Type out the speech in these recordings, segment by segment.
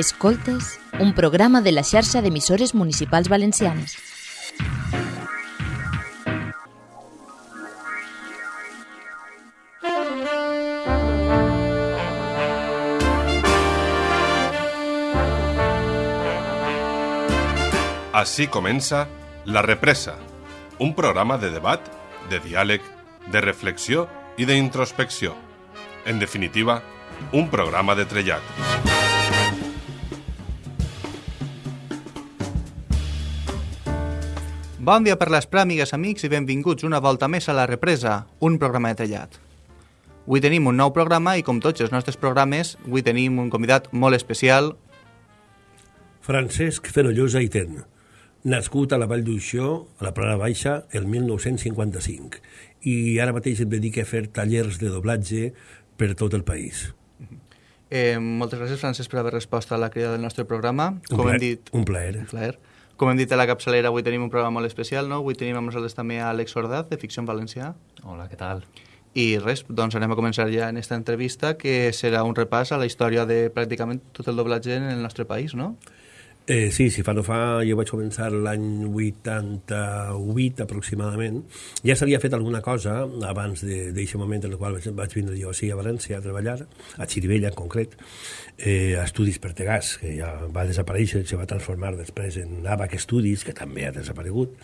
Escoltes, un programa de la xarxa d'emissores municipals valencianes. Així comença La Represa, un programa de debat, de diàleg, de reflexió i d'introspecció. En definitiva, un programa de trellat. Bon dia per les pràmigues, amics, i benvinguts una volta més a La Represa, un programa de trellat. Avui tenim un nou programa i, com tots els nostres programes, avui tenim un convidat molt especial. Francesc Fenollosa i Ten, nascut a la Vall d'Uixó, a la Plana Baixa, el 1955, i ara mateix et dedica a fer tallers de doblatge per tot el país. Eh, moltes gràcies, Francesc, per haver respost a la crida del nostre programa. Un Com plaer, hem dit, Un plaer. un plaer. Com hem dit a la capçalera, avui tenim un programa molt especial, no? Avui tenim amb nosaltres també a Àlex Ordaz, de Ficció en Valencià. Hola, què tal? I res, doncs anem a començar ja en esta entrevista, que serà un repàs a la història de pràcticament tot el doblatge en el nostre país, no? Eh, sí, si fa no fa, jo vaig començar l'any 88 aproximadament. Ja s'havia fet alguna cosa abans d'aquest moment en el qual vaig, vaig vindre jo així a València a treballar, a Xirivella en concret, eh, a Estudis Pertegàs, que ja va desaparèixer, se va transformar després en Abac Estudis, que també ha desaparegut.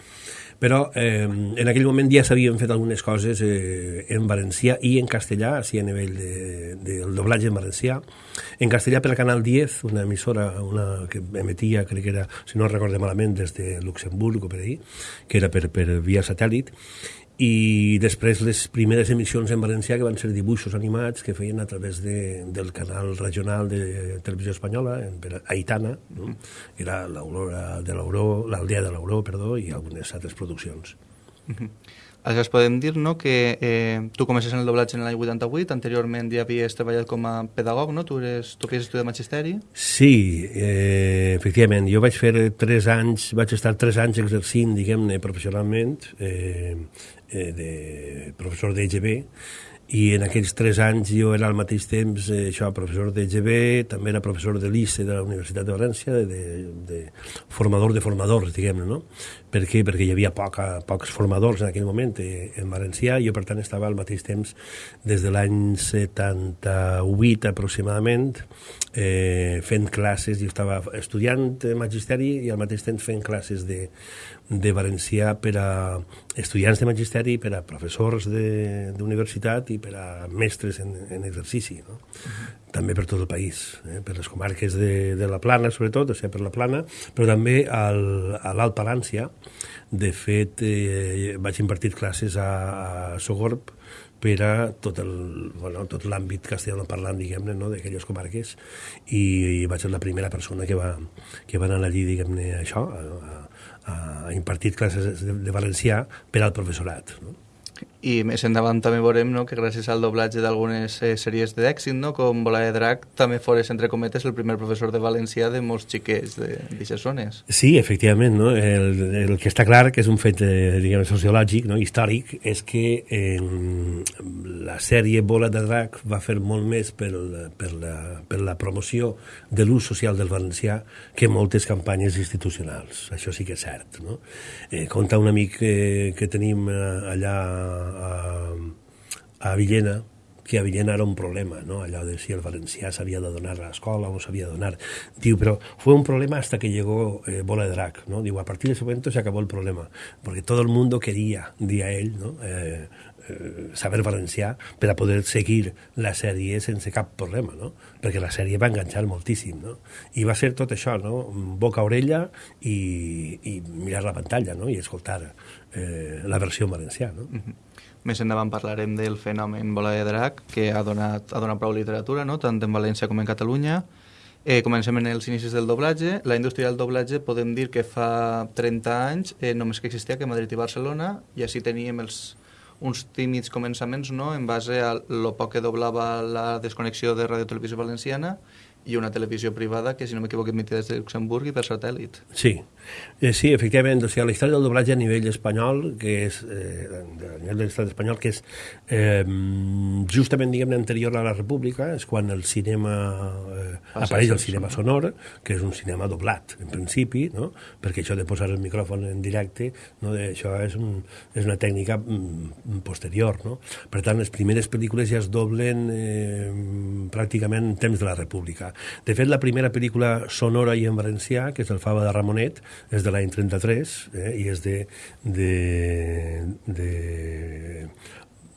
Però eh, en aquell moment ja s'havien fet algunes coses eh, en valencià i en castellà, així a nivell de, del doblatge en valencià. En castellà per al Canal 10, una emissora una que emetia, crec que era, si no recorde malament, des de Luxemburg o per ahí, que era per, per via satèl·lit, i després les primeres emissions en valencià que van ser dibuixos animats que feien a través de, del canal regional de televisió espanyola Aitana no? era l'Aurora de l'Auró l'Aldea de l'Auró, perdó, i algunes altres produccions Aleshores podem dir no, que eh, tu comences en el doblatge en l'any 88, anteriorment ja havies treballat com a pedagog, no? tu, eres, tu havies estudiat magisteri. Sí, eh, efectivament, jo vaig fer tres anys, vaig estar tres anys exercint, diguem-ne, professionalment, eh, eh, de professor d'EGB, i en aquells tres anys jo era al mateix temps eh, això, professor d'EGB, també era professor de l'ICE de la Universitat de València, de, de formador de formadors, diguem-ne, no? Per què? Perquè hi havia poca, pocs formadors en aquell moment eh, en valencià, i jo per tant estava al mateix temps des de l'any 78 aproximadament eh, fent classes, jo estava estudiant magisteri i al mateix temps fent classes de, de valencià per a estudiants de magisteri, per a professors d'universitat i per a mestres en, en exercici, no? Uh -huh. també per tot el país, eh? per les comarques de, de la Plana, sobretot, o sigui, per la Plana, però també al, a l'Alt Palància. De fet, eh, vaig impartir classes a, a Sogorb, per a tot el, bueno, tot l'àmbit castellano parlant, diguem-ne, no, d'aquelles comarques, i, i vaig ser la primera persona que va, que va anar allí, diguem-ne, això, a, a, a impartir classes de, de valencià per al professorat. No? I més endavant també veurem no, que gràcies al doblatge d'algunes eh, sèries d'èxit, no, com Bola de Drac, també fores, entre cometes, el primer professor de valencià de molts xiquets d'aixes zones. Sí, efectivament. No? El, el que està clar, que és un fet eh, diguem, sociològic, no? històric, és que eh, la sèrie Bola de Drac va fer molt més per, per, la, per la promoció de l'ús social del valencià que moltes campanyes institucionals. Això sí que és cert. No? Eh, conta un amic eh, que tenim eh, allà a, a Villena, que a Villena era un problema, ¿no? allò de si el valencià s'havia de donar a l'escola o s'havia de donar. Diu, però fue un problema hasta que llegó eh, Bola de Drac, ¿no? Diu, a partir de ese momento se acabó el problema, porque todo el mundo quería, dia ell, ¿no? Eh, eh, saber valencià per a poder seguir la sèrie sense cap problema, no? perquè la sèrie va enganxar moltíssim. No? I va ser tot això, no? boca-orella i, i mirar la pantalla no? i escoltar eh, la versió en valencià. No? Mm -hmm. Més endavant parlarem del fenomen Bola de Drac, que ha donat, ha donat prou literatura, no? tant en València com en Catalunya. Eh, comencem en els inicis del doblatge. La indústria del doblatge podem dir que fa 30 anys eh, només que existia que Madrid i Barcelona, i així teníem els, uns tímids començaments no? en base a lo poc que doblava la desconnexió de Radio Televisió Valenciana i una televisió privada que, si no m'equivoco, emetia des de Luxemburg i per satèl·lit. Sí, eh, sí, efectivament, o sigui, la història del doblatge a nivell espanyol, que és, eh, a nivell de l'estat espanyol, que és eh, justament, diguem anterior a la República, és quan el cinema, eh, apareix el cinema sonor, que és un cinema doblat, en principi, no? perquè això de posar el micròfon en directe, no? això és, un, és una tècnica mm, posterior. No? Per tant, les primeres pel·lícules ja es doblen eh, pràcticament en temps de la República. De fet, la primera pel·lícula sonora i en valencià, que és el Fava de Ramonet, és de l'any 33 eh, i és de, de, de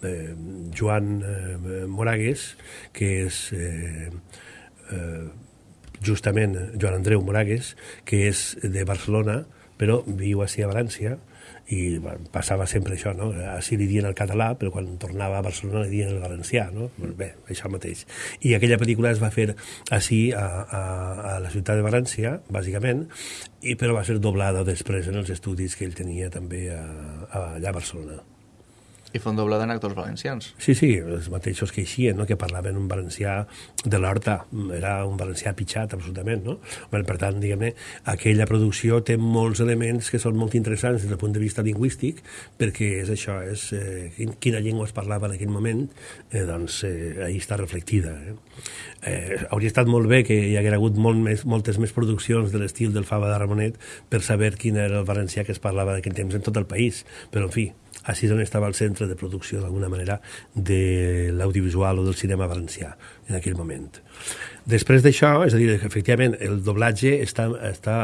eh, Joan eh, Moragues, que és eh, eh, justament Joan Andreu Moragues, que és de Barcelona, però viu així a València, i bueno, passava sempre això, no? Així li dien el català, però quan tornava a Barcelona li dien el valencià, no? Bé, això mateix. I aquella pel·lícula es va fer així a, a, a la ciutat de València, bàsicament, i però va ser doblada després en els estudis que ell tenia també a, a allà a Barcelona. I fon doblada en actors valencians. Sí, sí, els mateixos que eixien, no? que parlaven un valencià de l'Horta, era un valencià pitjat, absolutament, no? Bueno, per tant, diguem-ne, aquella producció té molts elements que són molt interessants des del punt de vista lingüístic, perquè és això, és eh, quina llengua es parlava en aquell moment, eh, doncs eh, ahí està reflectida. Eh? Eh, hauria estat molt bé que hi hagués hagut molt més, moltes més produccions de l'estil del Fava de Ramonet per saber quin era el valencià que es parlava en aquell temps en tot el país, però en fi, així és on estava el centre de producció, d'alguna manera, de l'audiovisual o del cinema valencià en aquell moment. Després d'això, és a dir, que efectivament el doblatge està, està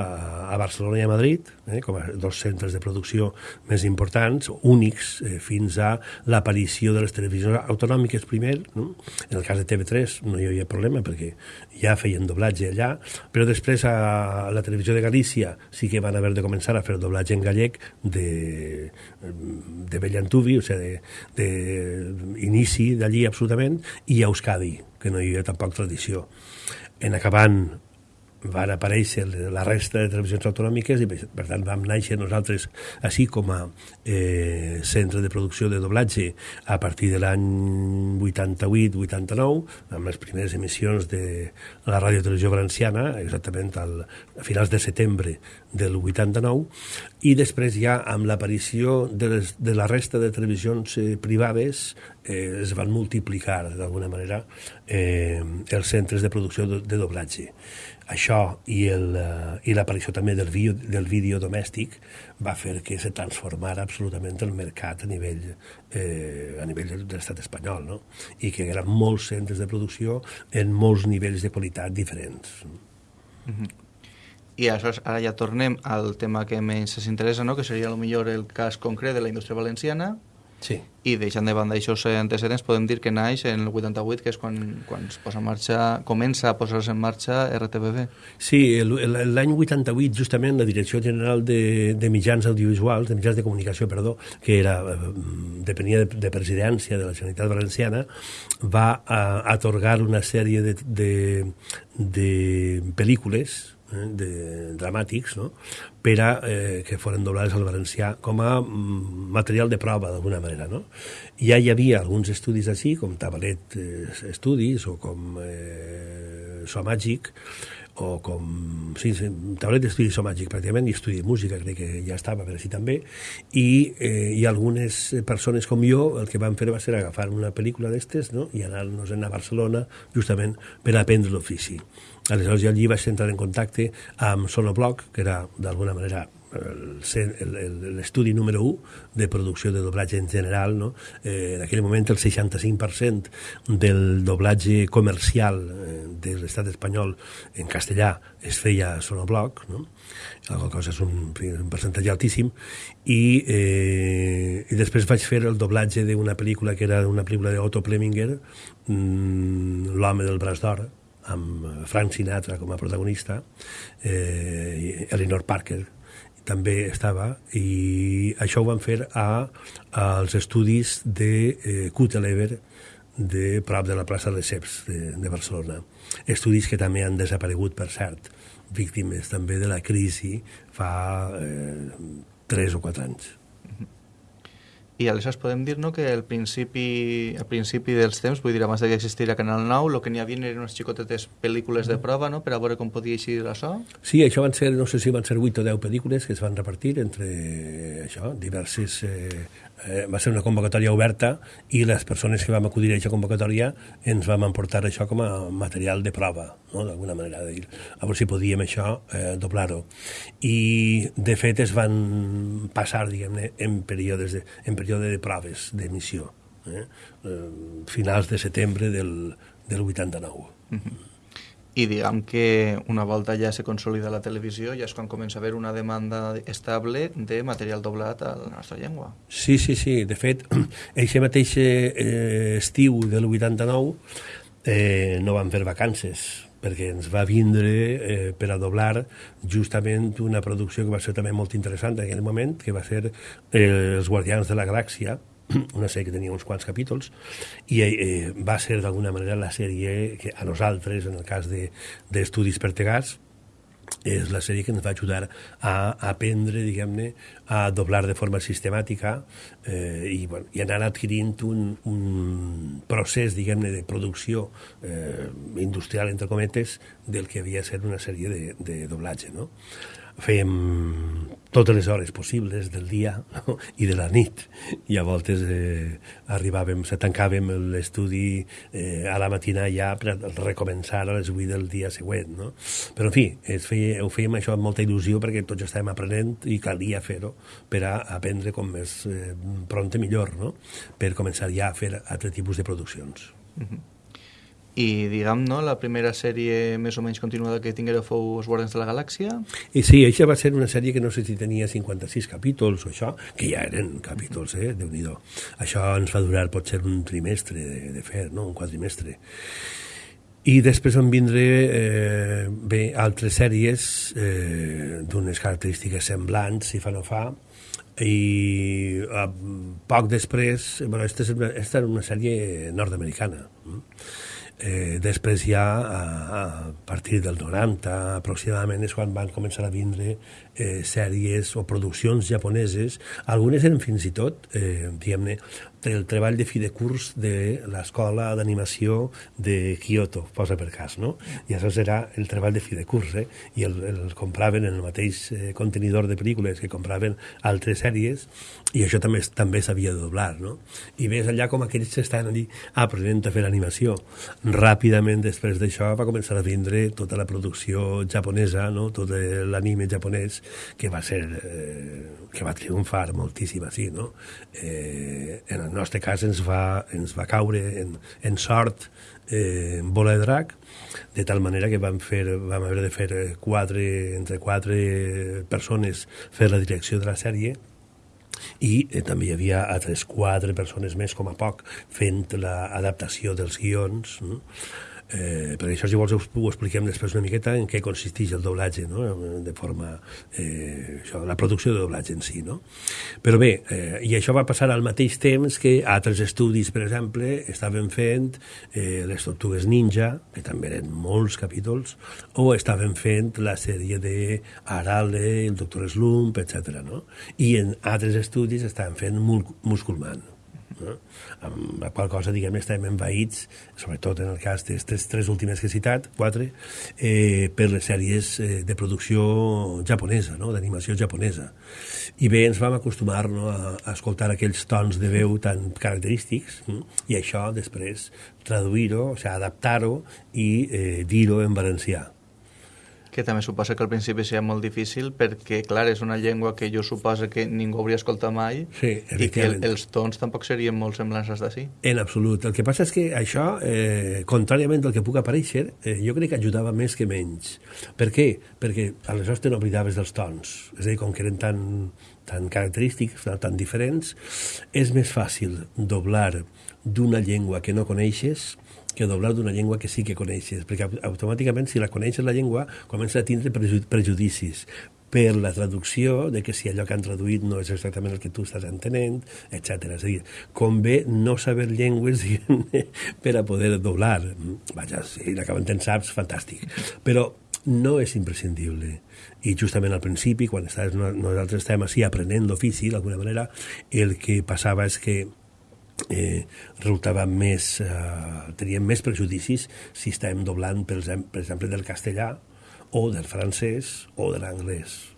a Barcelona i a Madrid, eh, com a dos centres de producció més importants, únics, eh, fins a l'aparició de les televisions autonòmiques primer. No? En el cas de TV3 no hi havia problema perquè ja feien doblatge allà, però després a la televisió de Galícia sí que van haver de començar a fer doblatge en gallec de, de Bellantuvi, o sigui, d'inici d'allí absolutament, i a Euskadi, que no hi havia tampoc tradició. En acabant van aparèixer la resta de televisions autonòmiques i per tant vam néixer nosaltres així com a eh, centre de producció de doblatge a partir de l'any 88-89 amb les primeres emissions de la Ràdio Televisió Valenciana exactament al, a finals de setembre del 89 i després ja amb l'aparició de, les, de la resta de televisions eh, privades eh, es van multiplicar d'alguna manera eh, els centres de producció de, de doblatge això uh, i l'aparició també del, vídeo, del vídeo domèstic va fer que se transformara absolutament el mercat a nivell, eh, a nivell de l'estat espanyol, no? i que hi ha molts centres de producció en molts nivells de qualitat diferents. Mm -hmm. I això, ara ja tornem al tema que més ens interessa, no? que seria millor el cas concret de la indústria valenciana, Sí. I deixant de banda aquests antecedents, podem dir que naix en el 88, que és quan, quan es posa en marxa, comença a posar-se en marxa RTBB. Sí, l'any 88, justament, la Direcció General de, de Mitjans Audiovisuals, de Mitjans de Comunicació, perdó, que era, eh, depenia de, de presidència de la Generalitat Valenciana, va a, atorgar una sèrie de, de, de pel·lícules eh, de, dramàtics no? per a eh, que foren doblades al valencià com a mm, material de prova d'alguna manera. No? Ja hi havia alguns estudis així, com Tabalet eh, Estudis o com eh, So Màgic, o com... Sí, sí Tabalet d'estudi So Màgic pràcticament, i estudi de música crec que ja estava per així també, i, eh, i algunes persones com jo el que van fer va ser agafar una pel·lícula d'estes no? i anar-nos a Barcelona justament per aprendre l'ofici. Aleshores jo allí vaig entrar en contacte amb Sonobloc, que era d'alguna manera l'estudi número 1 de producció de doblatge en general. No? Eh, en aquell moment el 65% del doblatge comercial eh, de l'estat espanyol en castellà es feia a Sonobloc, no? alguna cosa és un, un percentatge altíssim, i, eh, i després vaig fer el doblatge d'una pel·lícula que era una pel·lícula d'Otto Preminger, mmm, L'home del braç d'or, amb Frank Sinatra com a protagonista, eh, Eleanor Parker també estava, i això ho van fer a, als estudis de eh, Cutelever, de prop de la plaça de Ceps de, de Barcelona. Estudis que també han desaparegut, per cert, víctimes també de la crisi fa eh, 3 o 4 anys. I aleshores podem dir no, que al principi, al principi dels temps, vull dir, abans que existira Canal 9, el que n'hi havia eren unes xicotetes pel·lícules de prova no, per a veure com podia eixir això. Sí, això van ser, no sé si van ser 8 o 10 pel·lícules que es van repartir entre això, diverses eh, eh, va ser una convocatòria oberta i les persones que vam acudir a aquesta convocatòria ens vam emportar això com a material de prova, no? d'alguna manera, de dir, a veure si podíem això eh, doblar-ho. I, de fet, es van passar, diguem-ne, en períodes de, en període de proves d'emissió, eh? eh? finals de setembre del, del 89. Mm -hmm i diguem que una volta ja se consolida la televisió ja és quan comença a haver una demanda estable de material doblat a la nostra llengua. Sí, sí, sí. De fet, eixe mateix eh, estiu del 89 eh, no van fer vacances perquè ens va vindre eh, per a doblar justament una producció que va ser també molt interessant en aquell moment, que va ser eh, Els Guardians de la Galàxia, una sèrie que tenia uns quants capítols i eh, va ser d'alguna manera la sèrie que a nosaltres, en el cas d'Estudis de, Pertegats, és la sèrie que ens va ajudar a aprendre, diguem-ne, a doblar de forma sistemàtica eh, i, bueno, i anar adquirint un, un procés, diguem-ne, de producció eh, industrial, entre cometes, del que havia de ser una sèrie de, de doblatge, no? Fèiem totes les hores possibles del dia no? i de la nit i a voltes eh, arribàvem, se tancàvem l'estudi eh, a la matina ja per recomençar a les 8 del dia següent no? però en fi, es feia, ho fèiem això amb molta il·lusió perquè tots estàvem aprenent i calia fer-ho per a aprendre com més eh, pront millor no? per començar ja a fer altre tipus de produccions mm -hmm i diguem, no, la primera sèrie més o menys continuada que tinguera fou Els Guardians de la Galàxia. I sí, això va ser una sèrie que no sé si tenia 56 capítols o això, que ja eren capítols, eh, déu nhi Això ens va durar potser un trimestre de, de fer, no?, un quadrimestre. I després van vindre eh, bé, altres sèries eh, d'unes característiques semblants, si fa no fa, i eh, poc després, bueno, aquesta, és una, era una sèrie nord-americana, eh? Eh, després ja, a, a partir del 90 aproximadament, és quan van començar a vindre eh, sèries o produccions japoneses. Algunes eren fins i tot, eh, diguem-ne, el treball de fi de curs de l'escola d'animació de Kyoto, posa per cas, no? I això serà el treball de fi de curs, eh? I el, el compraven en el mateix eh, contenidor de pel·lícules que compraven altres sèries i això també també s'havia de doblar, no? I ves allà com aquells estaven allí aprenent a fer animació. Ràpidament després d'això va començar a vindre tota la producció japonesa, no? Tot l'anime japonès que va ser eh, que va triomfar moltíssim així, no? Eh, en el nostre cas ens va, ens va caure en, en sort eh, bola de drac, de tal manera que vam, fer, vam haver de fer quatre, entre quatre persones fer la direcció de la sèrie i eh, també hi havia altres quatre persones més, com a poc, fent l'adaptació dels guions. No? Eh, per això, si vols, ho expliquem després una miqueta en què consisteix el doblatge, no? de forma... Eh, això, la producció de doblatge en si. No? Però bé, eh, i això va passar al mateix temps que altres estudis, per exemple, estaven fent eh, les Tortugues Ninja, que també eren molts capítols, o estaven fent la sèrie de Arale, el Doctor Slump, etc. No? I en altres estudis estaven fent Musculman no? amb la qual cosa, diguem, estem envaïts, sobretot en el cas d'aquestes tres últimes que he citat, quatre, eh, per les sèries eh, de producció japonesa, no? d'animació japonesa. I bé, ens vam acostumar no, a, a escoltar aquells tons de veu tan característics, no? i això després traduir-ho, o sigui, adaptar-ho i eh, dir-ho en valencià que també suposa que al principi sigui molt difícil perquè, clar, és una llengua que jo suposo que ningú hauria escoltat mai sí, i que el, els tons tampoc serien molt semblants als d'ací. En absolut. El que passa és que això, eh, contràriament al que puc aparèixer, eh, jo crec que ajudava més que menys. Per què? Perquè aleshores te n'oblidaves dels tons. És a dir, com que eren tan, tan característics, tan diferents, és més fàcil doblar d'una llengua que no coneixes que doblar d'una llengua que sí que coneixes, perquè automàticament si la coneixes la llengua comença a tindre prejudicis per la traducció, de que si allò que han traduït no és exactament el que tu estàs entenent, etc. És a dir, convé no saber llengües per a poder doblar. Vaja, si l'acaben ten saps, fantàstic. Però no és imprescindible. I justament al principi, quan estàs, nosaltres estem així aprenent l'ofici, d'alguna manera, el que passava és que eh, resultava més, eh, teníem més prejudicis si estàvem doblant, per exemple, per exemple, del castellà o del francès o de l'anglès.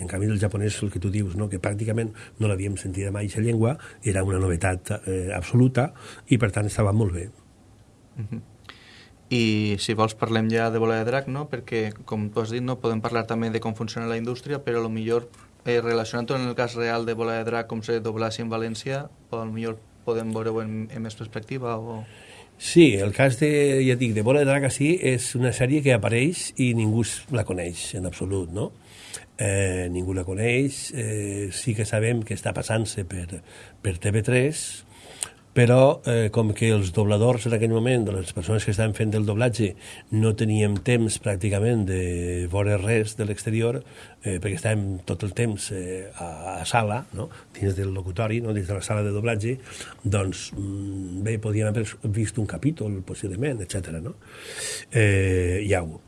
En canvi, del japonès, el que tu dius, no? que pràcticament no l'havíem sentit mai, aquesta llengua, era una novetat eh, absoluta i, per tant, estava molt bé. Uh -huh. I si vols parlem ja de Bola de Drac, no? perquè, com tu has dit, no podem parlar també de com funciona la indústria, però millor eh, relacionant-ho en el cas real de Bola de Drac, com se doblassi en València, millor podem veure-ho en, en més perspectiva? O... Sí, el cas de, ja dic, de Bola de Drac sí, és una sèrie que apareix i ningú la coneix en absolut, no? Eh, ningú la coneix, eh, sí que sabem que està passant-se per, per TV3, però eh, com que els dobladors en aquell moment, les persones que estaven fent el doblatge, no teníem temps pràcticament de veure res de l'exterior, eh, perquè estàvem tot el temps eh, a, a sala, no? dins del locutori, no? dins de la sala de doblatge, doncs mm, bé, podíem haver vist un capítol, possiblement, etc. No? Eh, ho.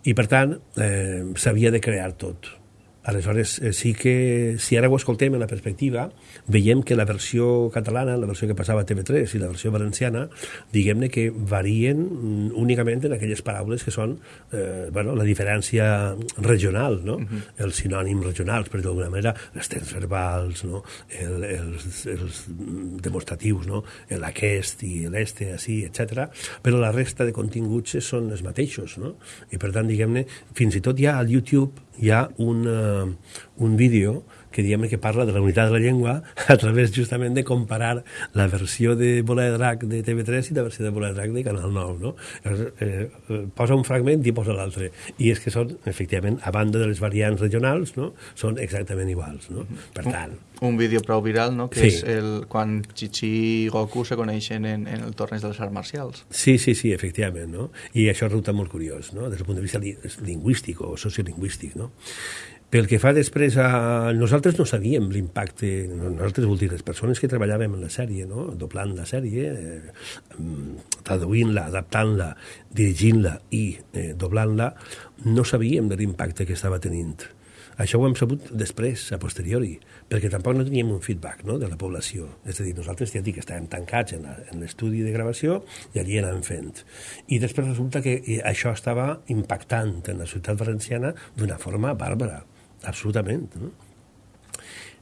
I, per tant, eh, s'havia de crear tot Aleshores, eh, sí que, si ara ho escoltem en la perspectiva, veiem que la versió catalana, la versió que passava a TV3 i la versió valenciana, diguem-ne que varien mm, únicament en aquelles paraules que són eh, bueno, la diferència regional, no? Uh. -huh. els sinònims regionals, per d'alguna manera, els temps verbals, no? El, els, els demostratius, no? aquest i l'este, així, etc. Però la resta de continguts són els mateixos, no? I per tant, diguem-ne, fins i tot ja al YouTube hi ha un, uh, un vídeo que diem que parla de la unitat de la llengua a través justament de comparar la versió de Bola de Drac de TV3 i la versió de Bola de Drac de Canal 9, no? Eh, eh, posa un fragment i posa l'altre. I és que són, efectivament, a banda de les variants regionals, no? són exactament iguals, no? Per tant... Un, un vídeo prou viral, no?, que sí. és el, quan Chichi i Goku se coneixen en, en el torneig de les arts marcials. Sí, sí, sí, efectivament, no? I això resulta molt curiós, no?, des del punt de vista lingüístic o sociolingüístic, no? Pel que fa després a... Nosaltres no sabíem l'impacte, nosaltres vol dir les persones que treballàvem en la sèrie, no? doblant la sèrie, eh, traduint-la, adaptant-la, dirigint-la i eh, doblant-la, no sabíem de l'impacte que estava tenint. Això ho hem sabut després, a posteriori, perquè tampoc no teníem un feedback no, de la població. És a dir, nosaltres ja dic que estàvem tancats en l'estudi de gravació i allí anàvem fent. I després resulta que eh, això estava impactant en la ciutat valenciana d'una forma bàrbara absolutament. No?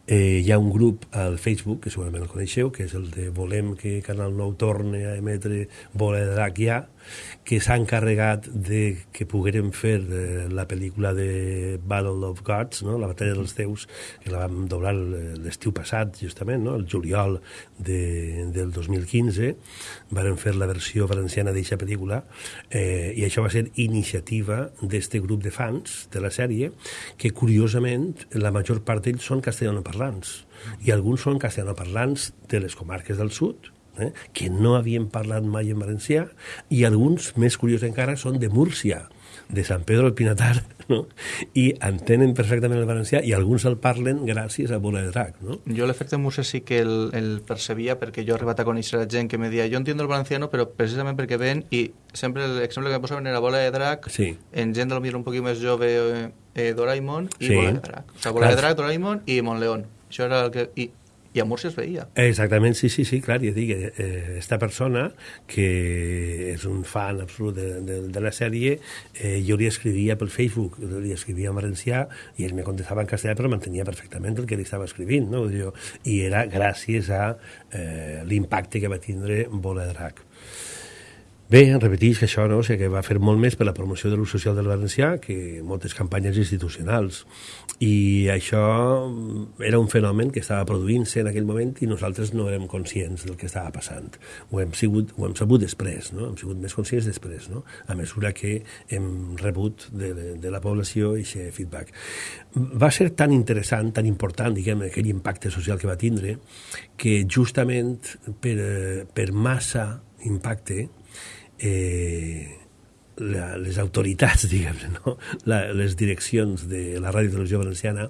Eh, hi ha un grup al Facebook, que segurament el coneixeu, que és el de Volem que Canal 9 torni a emetre Bola de Drac ja, que s'ha encarregat de que poguérem fer la pel·lícula de Battle of Gods, no? la batalla dels déus, que la vam doblar l'estiu passat, justament, no? el juliol de, del 2015, varen fer la versió valenciana d'aquesta pel·lícula, eh, i això va ser iniciativa d'este grup de fans de la sèrie, que curiosament la major part d'ells són castellanoparlants, i alguns són castellanoparlants de les comarques del sud, eh, que no havien parlat mai en valencià, i alguns, més curiosos encara, són de Múrcia, de Sant Pedro del Pinatar, no? i entenen perfectament el valencià i alguns el parlen gràcies a Bola de Drac. No? Jo l'efecte Múrcia sí que el, el percebia perquè jo he arribat a conèixer la gent que me deia jo entiendo el valenciano però precisament perquè ven i sempre l'exemple que posaven era Bola de Drac sí. en gent del un poquet més jove eh, eh, Doraemon i sí. Bola de Drac. O sigui, Bola Clar. de Drac, Doraemon i Montleón. Això era el que... I i a Múrcia es veia. Exactament, sí, sí, sí, clar, ja dic, eh, esta persona, que és un fan absolut de, de, de la sèrie, eh, jo li escrivia pel Facebook, li escrivia en valencià, i ell me contestava en castellà, però mantenia perfectament el que li estava escrivint, no? Jo, I era gràcies a eh, l'impacte que va tindre Bola Drac. Bé, repetís que això no, o sigui, que va fer molt més per la promoció de l'ús social del valencià que moltes campanyes institucionals. I això era un fenomen que estava produint-se en aquell moment i nosaltres no érem conscients del que estava passant. Ho hem, sigut, ho hem sabut després, no? hem sigut més conscients després, no? a mesura que hem rebut de, de, de la població aquest feedback. Va ser tan interessant, tan important, diguem, aquell impacte social que va tindre, que justament per, per massa impacte eh, la, les autoritats, diguem no? la, les direccions de la Ràdio Televisió Valenciana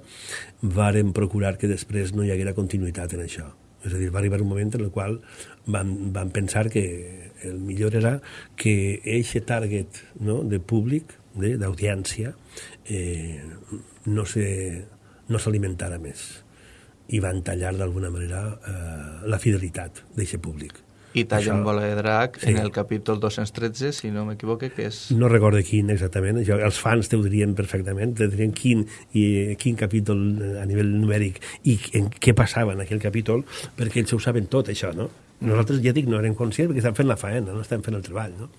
varen procurar que després no hi haguera continuïtat en això. És a dir, va arribar un moment en el qual van, van pensar que el millor era que eixe target no, de públic, d'audiència, eh, no s'alimentara no més i van tallar d'alguna manera eh, la fidelitat d'aquest públic. I talla un bola de drac sí. en el capítol 213, si no m'equivoque, que és... No recordo quin exactament, jo, els fans t'ho dirien perfectament, te dirien quin, i, quin capítol a nivell numèric i en què passava en aquell capítol, perquè ells ho saben tot, això, no? Nosaltres, ja dic, no érem conscients perquè estem fent la faena, no estem fent el treball, no?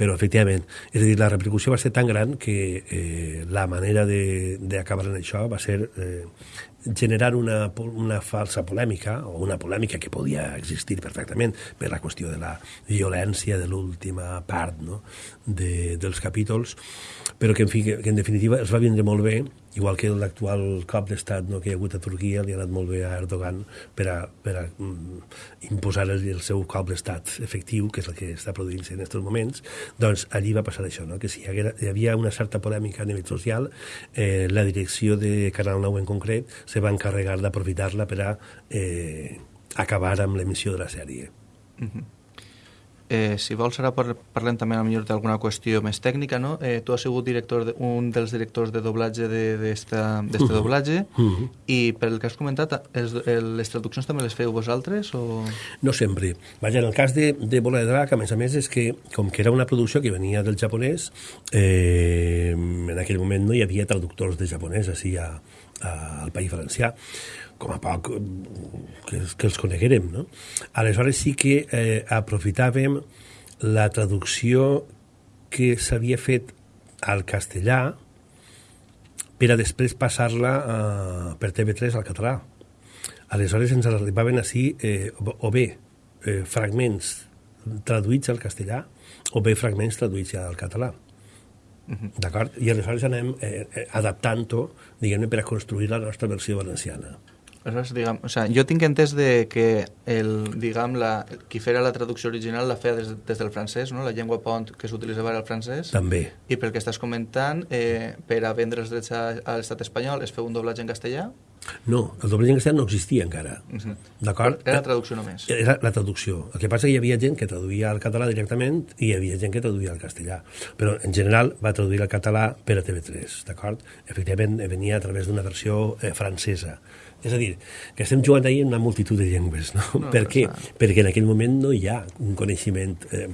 però efectivament, és a dir, la repercussió va ser tan gran que eh, la manera d'acabar en això va ser eh, generar una, una falsa polèmica, o una polèmica que podia existir perfectament per la qüestió de la violència de l'última part no? de, dels capítols, però que en, fi, que, en definitiva els va vindre molt bé, igual que l'actual cop d'estat no, que hi ha hagut a Turquia li ha anat molt bé a Erdogan per a, per a mm, imposar el, el seu cop d'estat efectiu, que és el que està produint-se en aquests moments, doncs allí va passar això, no? que si hi, haguera, hi havia una certa polèmica a nivell social, eh, la direcció de Canal 9 en concret se va encarregar d'aprofitar-la per a eh, acabar amb l'emissió de la sèrie. Uh -huh. Eh, si vols, ara parlem també a millor d'alguna qüestió més tècnica, no? Eh, tu has sigut director de, un dels directors de doblatge d'este uh -huh. doblatge uh -huh. i pel que has comentat, els, les traduccions també les feu vosaltres? O... No sempre. Vaja, en el cas de, de Bola de Drac, a més a més, és que com que era una producció que venia del japonès, eh, en aquell moment no hi havia traductors de japonès així a, a, al País Valencià com a poc que, que els coneguérem, no? Aleshores sí que eh, aprofitàvem la traducció que s'havia fet al castellà per a després passar-la eh, per TV3 al català. Aleshores ens arribaven així eh, o bé eh, fragments traduïts al castellà o bé fragments traduïts al català. Uh -huh. D'acord? I aleshores anem eh, eh, adaptant-ho, diguem-ne, per a construir la nostra versió valenciana. Aleshores, diguem, o sea, jo tinc entès de que el, diguem, la, qui fera la traducció original la feia des, des del francès, no? la llengua pont que s'utilitzava era el francès. També. I pel que estàs comentant, eh, per a vendre els drets a, a l'estat espanyol es feu un doblatge en castellà? No, el doblatge en castellà no existia encara. Uh -huh. D'acord? Era la traducció només. Era la traducció. El que passa que hi havia gent que traduïa al català directament i hi havia gent que traduïa al castellà. Però en general va traduir al català per a TV3, d'acord? Efectivament, venia a través d'una versió eh, francesa és a dir, que estem jugant ahir en una multitud de llengües, no? no per què? Perquè en aquell moment no hi ha un coneixement... Eh,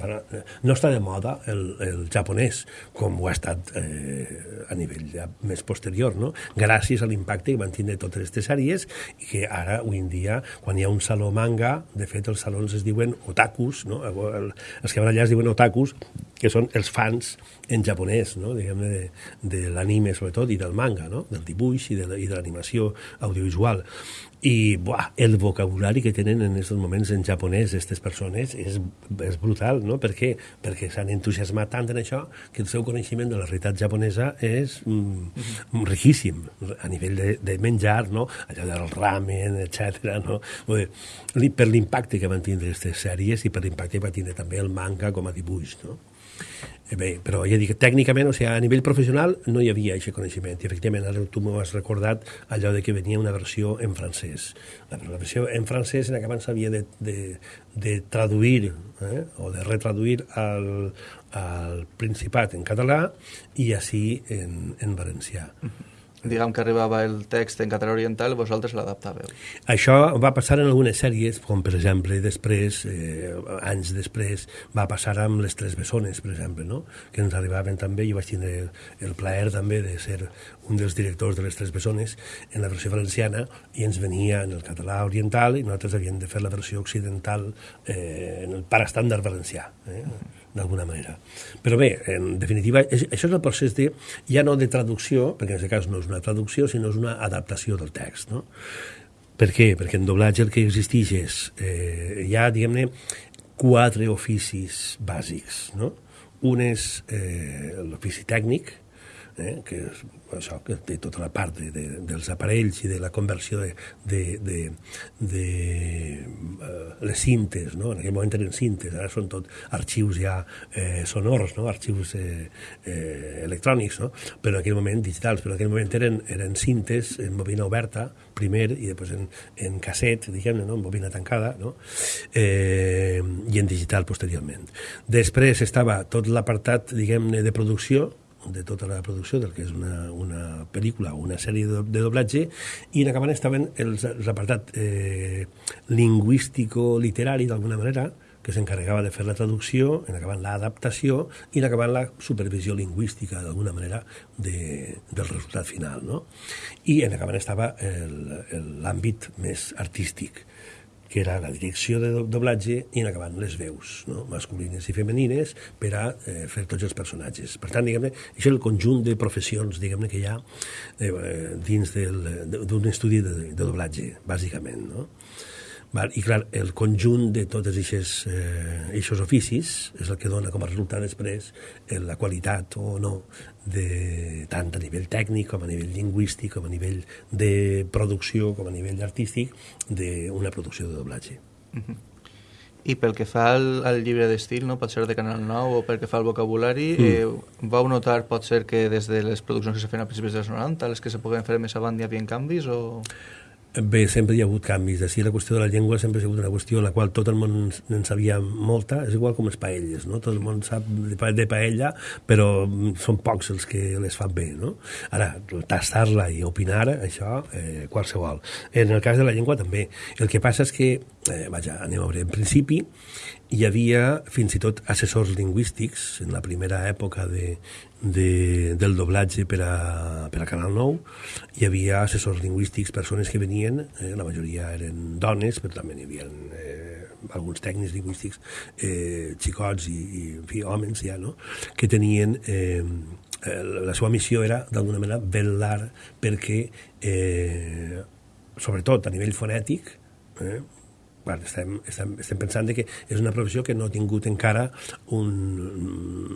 no està de moda el, el japonès, com ho ha estat eh, a nivell ja més posterior, no? Gràcies a l'impacte que van tindre totes aquestes sèries i que ara, avui en dia, quan hi ha un saló manga, de fet, els salons es diuen otakus, no? El, els que van allà es diuen otakus, que són els fans en japonès, no? diguem-ne, de, de l'anime sobretot i del manga, no? del dibuix i de, i de l'animació audiovisual. I buah, el vocabulari que tenen en aquests moments en japonès aquestes persones és, és brutal, no? Per què? Perquè s'han entusiasmat tant en això que el seu coneixement de la realitat japonesa és mm, mm riquíssim a nivell de, de menjar, no? allò del ramen, etc. No? Per l'impacte que van tindre aquestes sèries i per l'impacte que va tindre també el manga com a dibuix. No? Eh, bé, però ja dic, tècnicament, o sigui, a nivell professional no hi havia aquest coneixement. I efectivament, ara tu m'ho has recordat allò de que venia una versió en francès. La, la versió en francès en abans s'havia de, de, de traduir eh, o de retraduir al, al Principat en català i així en, en valencià. Uh -huh diguem que arribava el text en català oriental, vosaltres l'adaptàveu. Això va passar en algunes sèries, com per exemple després, eh, anys després, va passar amb les Tres Bessones, per exemple, no? que ens arribaven també, i vaig tindre el, el plaer també de ser un dels directors de les Tres Bessones en la versió valenciana, i ens venia en el català oriental, i nosaltres havíem de fer la versió occidental eh, en el parastàndard valencià. Eh? D'alguna manera. Però bé, en definitiva, és, això és el procés de, ja no de traducció, perquè en aquest cas no és una traducció, sinó és una adaptació del text, no? Per què? Perquè en doblatge el que existeix és, eh, hi ha, diguem-ne, quatre oficis bàsics, no? Un és eh, l'ofici tècnic, eh, que és això, que té tota la part de, de, dels aparells i de la conversió de, de, de, de uh, les cintes, no? en aquell moment eren cintes, ara són tot arxius ja eh, sonors, no? arxius eh, eh, electrònics, no? però en aquell moment digitals, però en aquell moment eren, eren cintes en bobina oberta, primer, i després en, en casset, diguem-ne, no? en bobina tancada, no? eh, i en digital posteriorment. Després estava tot l'apartat, diguem-ne, de producció, de tota la producció del que és una, una pel·lícula o una sèrie de, de doblatge i en acabant estaven els, els apartat eh, lingüístico-literari d'alguna manera que s'encarregava de fer la traducció, en acabant l'adaptació i en acabant la supervisió lingüística d'alguna manera de, del resultat final. No? I en acabant estava l'àmbit més artístic que era la direcció de doblatge i en acabant les veus, no? masculines i femenines, per a eh, fer tots els personatges. Per tant, diguem-ne, això és el conjunt de professions diguem que hi ha eh, dins d'un estudi de, de doblatge, bàsicament. No? Val? I clar, el conjunt de tots aquests eh, oficis és el que dona com a resultat després eh, la qualitat o no de, tant a nivell tècnic com a nivell lingüístic, com a nivell de producció, com a nivell artístic d'una producció de doblatge. Uh -huh. I pel que fa al, al llibre d'estil, no? pot ser de Canal 9 o pel que fa al vocabulari, mm. eh, vau notar, pot ser que des de les produccions que se feien a principis dels 90, les que se poden fer més avant hi havia canvis o... Bé, sempre hi ha hagut canvis. Així la qüestió de la llengua sempre ha sigut una qüestió en la qual tot el món en sabia molta. És igual com les paelles, no? Tot el món sap de paella, però són pocs els que les fan bé, no? Ara, tastar-la i opinar, això, eh, qualsevol. En el cas de la llengua també. El que passa és que, eh, vaja, anem a veure, en principi, hi havia fins i tot assessors lingüístics en la primera època de, de, del doblatge per a, per a Canal 9 hi havia assessors lingüístics persones que venien, eh, la majoria eren dones però també hi havia eh, alguns tècnics lingüístics eh, xicots i, i en fi, homes ja, no? que tenien eh, la seva missió era d'alguna manera velar perquè eh, sobretot a nivell fonètic eh, bueno, estem, estem, estem pensant que és una professió que no ha tingut encara un...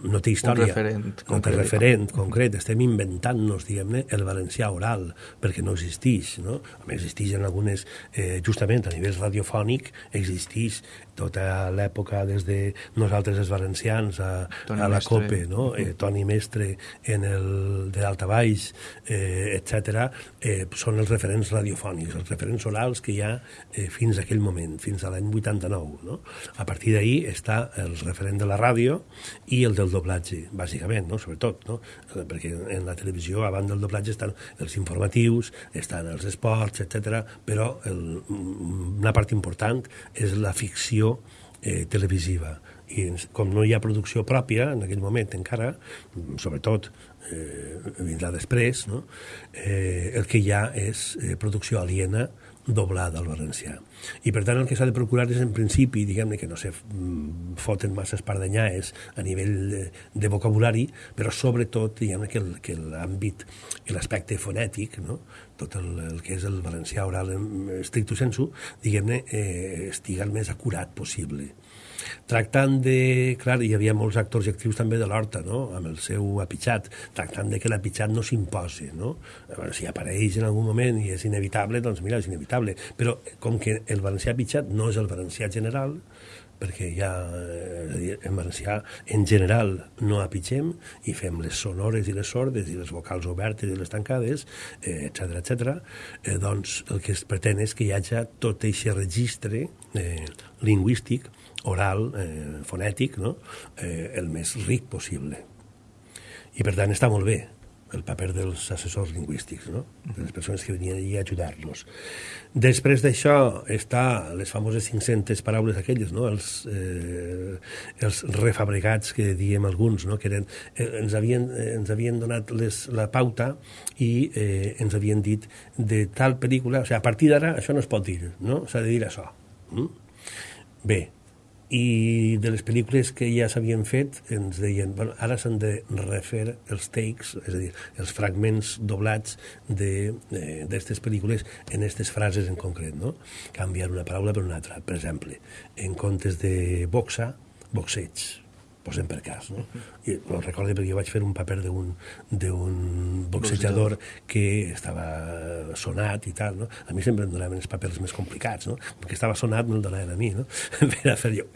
no té història. Un referent. No té concret. referent concret. Estem inventant-nos, diguem-ne, el valencià oral, perquè no existeix, no? A més, existeix en algunes... Eh, justament a nivell radiofònic existeix tota l'època des de nosaltres els valencians a, a la Mestre. COPE, no? eh, Toni Mestre en el de Baix, eh, etc. Eh, són els referents radiofònics, els referents orals que hi ha eh, fins a aquell moment, fins a l'any 89. No? A partir d'ahir està el referent de la ràdio i el del doblatge, bàsicament, no? sobretot, no? Eh, perquè en la televisió, abans del doblatge, estan els informatius, estan els esports, etc. però el, una part important és la ficció eh, televisiva. I com no hi ha producció pròpia en aquell moment encara, sobretot eh, vindrà després, no? eh, el que hi ha és eh, producció aliena doblada al valencià. I per tant el que s'ha de procurar és en principi, diguem-ne, que no se mm, foten massa espardenyaes a nivell de, de vocabulari, però sobretot, diguem-ne, que, el, que l'àmbit i l'aspecte fonètic, no? tot el, el que és el valencià oral en estricto sensu, diguem-ne, eh, estigui el més acurat possible tractant de... Clar, hi havia molts actors i actrius també de l'Horta, no?, amb el seu apitxat, tractant de que l'apitxat no s'imposi, no? Veure, si apareix en algun moment i és inevitable, doncs mira, és inevitable. Però com que el valencià apitxat no és el valencià general, perquè ja eh, en valencià en general no apitxem i fem les sonores i les sordes i les vocals obertes i les tancades, etc eh, etc. Eh, doncs el que es pretén és que hi hagi tot aquest registre eh, lingüístic oral, eh, fonètic, no? eh, el més ric possible. I per tant està molt bé el paper dels assessors lingüístics, no? de les persones que venien allà a ajudar-nos. Després d'això està les famoses 500 paraules aquelles, no? els, eh, els refabricats que diem alguns, no? que eren, eh, ens, havien, eh, ens havien donat les, la pauta i eh, ens havien dit de tal pel·lícula, o sigui, a partir d'ara això no es pot dir, no? s'ha de dir això. Mm? Bé, i de les pel·lícules que ja s'havien fet ens deien, bueno, ara s'han de refer els takes, és a dir, els fragments doblats d'aquestes pel·lícules en aquestes frases en concret, no? Canviar una paraula per una altra. Per exemple, en comptes de boxa, boxeig. Posem per cas, no? I ho recordo perquè jo vaig fer un paper d'un boxejador que estava sonat i tal, no? A mi sempre em donaven els papers més complicats, no? Perquè estava sonat me'l donaven a mi, no? per a fer jo...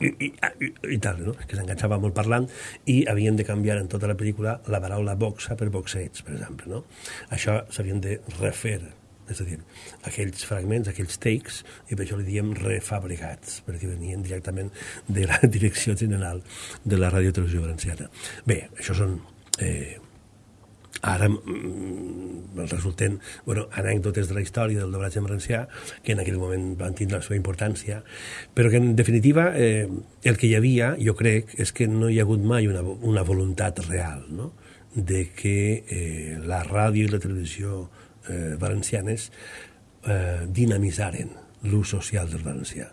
I tal, no? Que s'enganxava molt parlant i havien de canviar en tota la pel·lícula la paraula boxa per boxeig, per exemple, no? Això s'havien de refer és a dir, aquells fragments, aquells takes, i per això li diem refabricats, perquè venien directament de la Direcció General de la Ràdio Televisió Valenciana. Bé, això són... Eh, ara mm, resulten bueno, anècdotes de la història del doblatge en valencià que en aquell moment van tindre la seva importància però que en definitiva eh, el que hi havia, jo crec, és que no hi ha hagut mai una, una voluntat real no? de que eh, la ràdio i la televisió eh, valencianes eh, dinamitzaren l'ús social del valencià.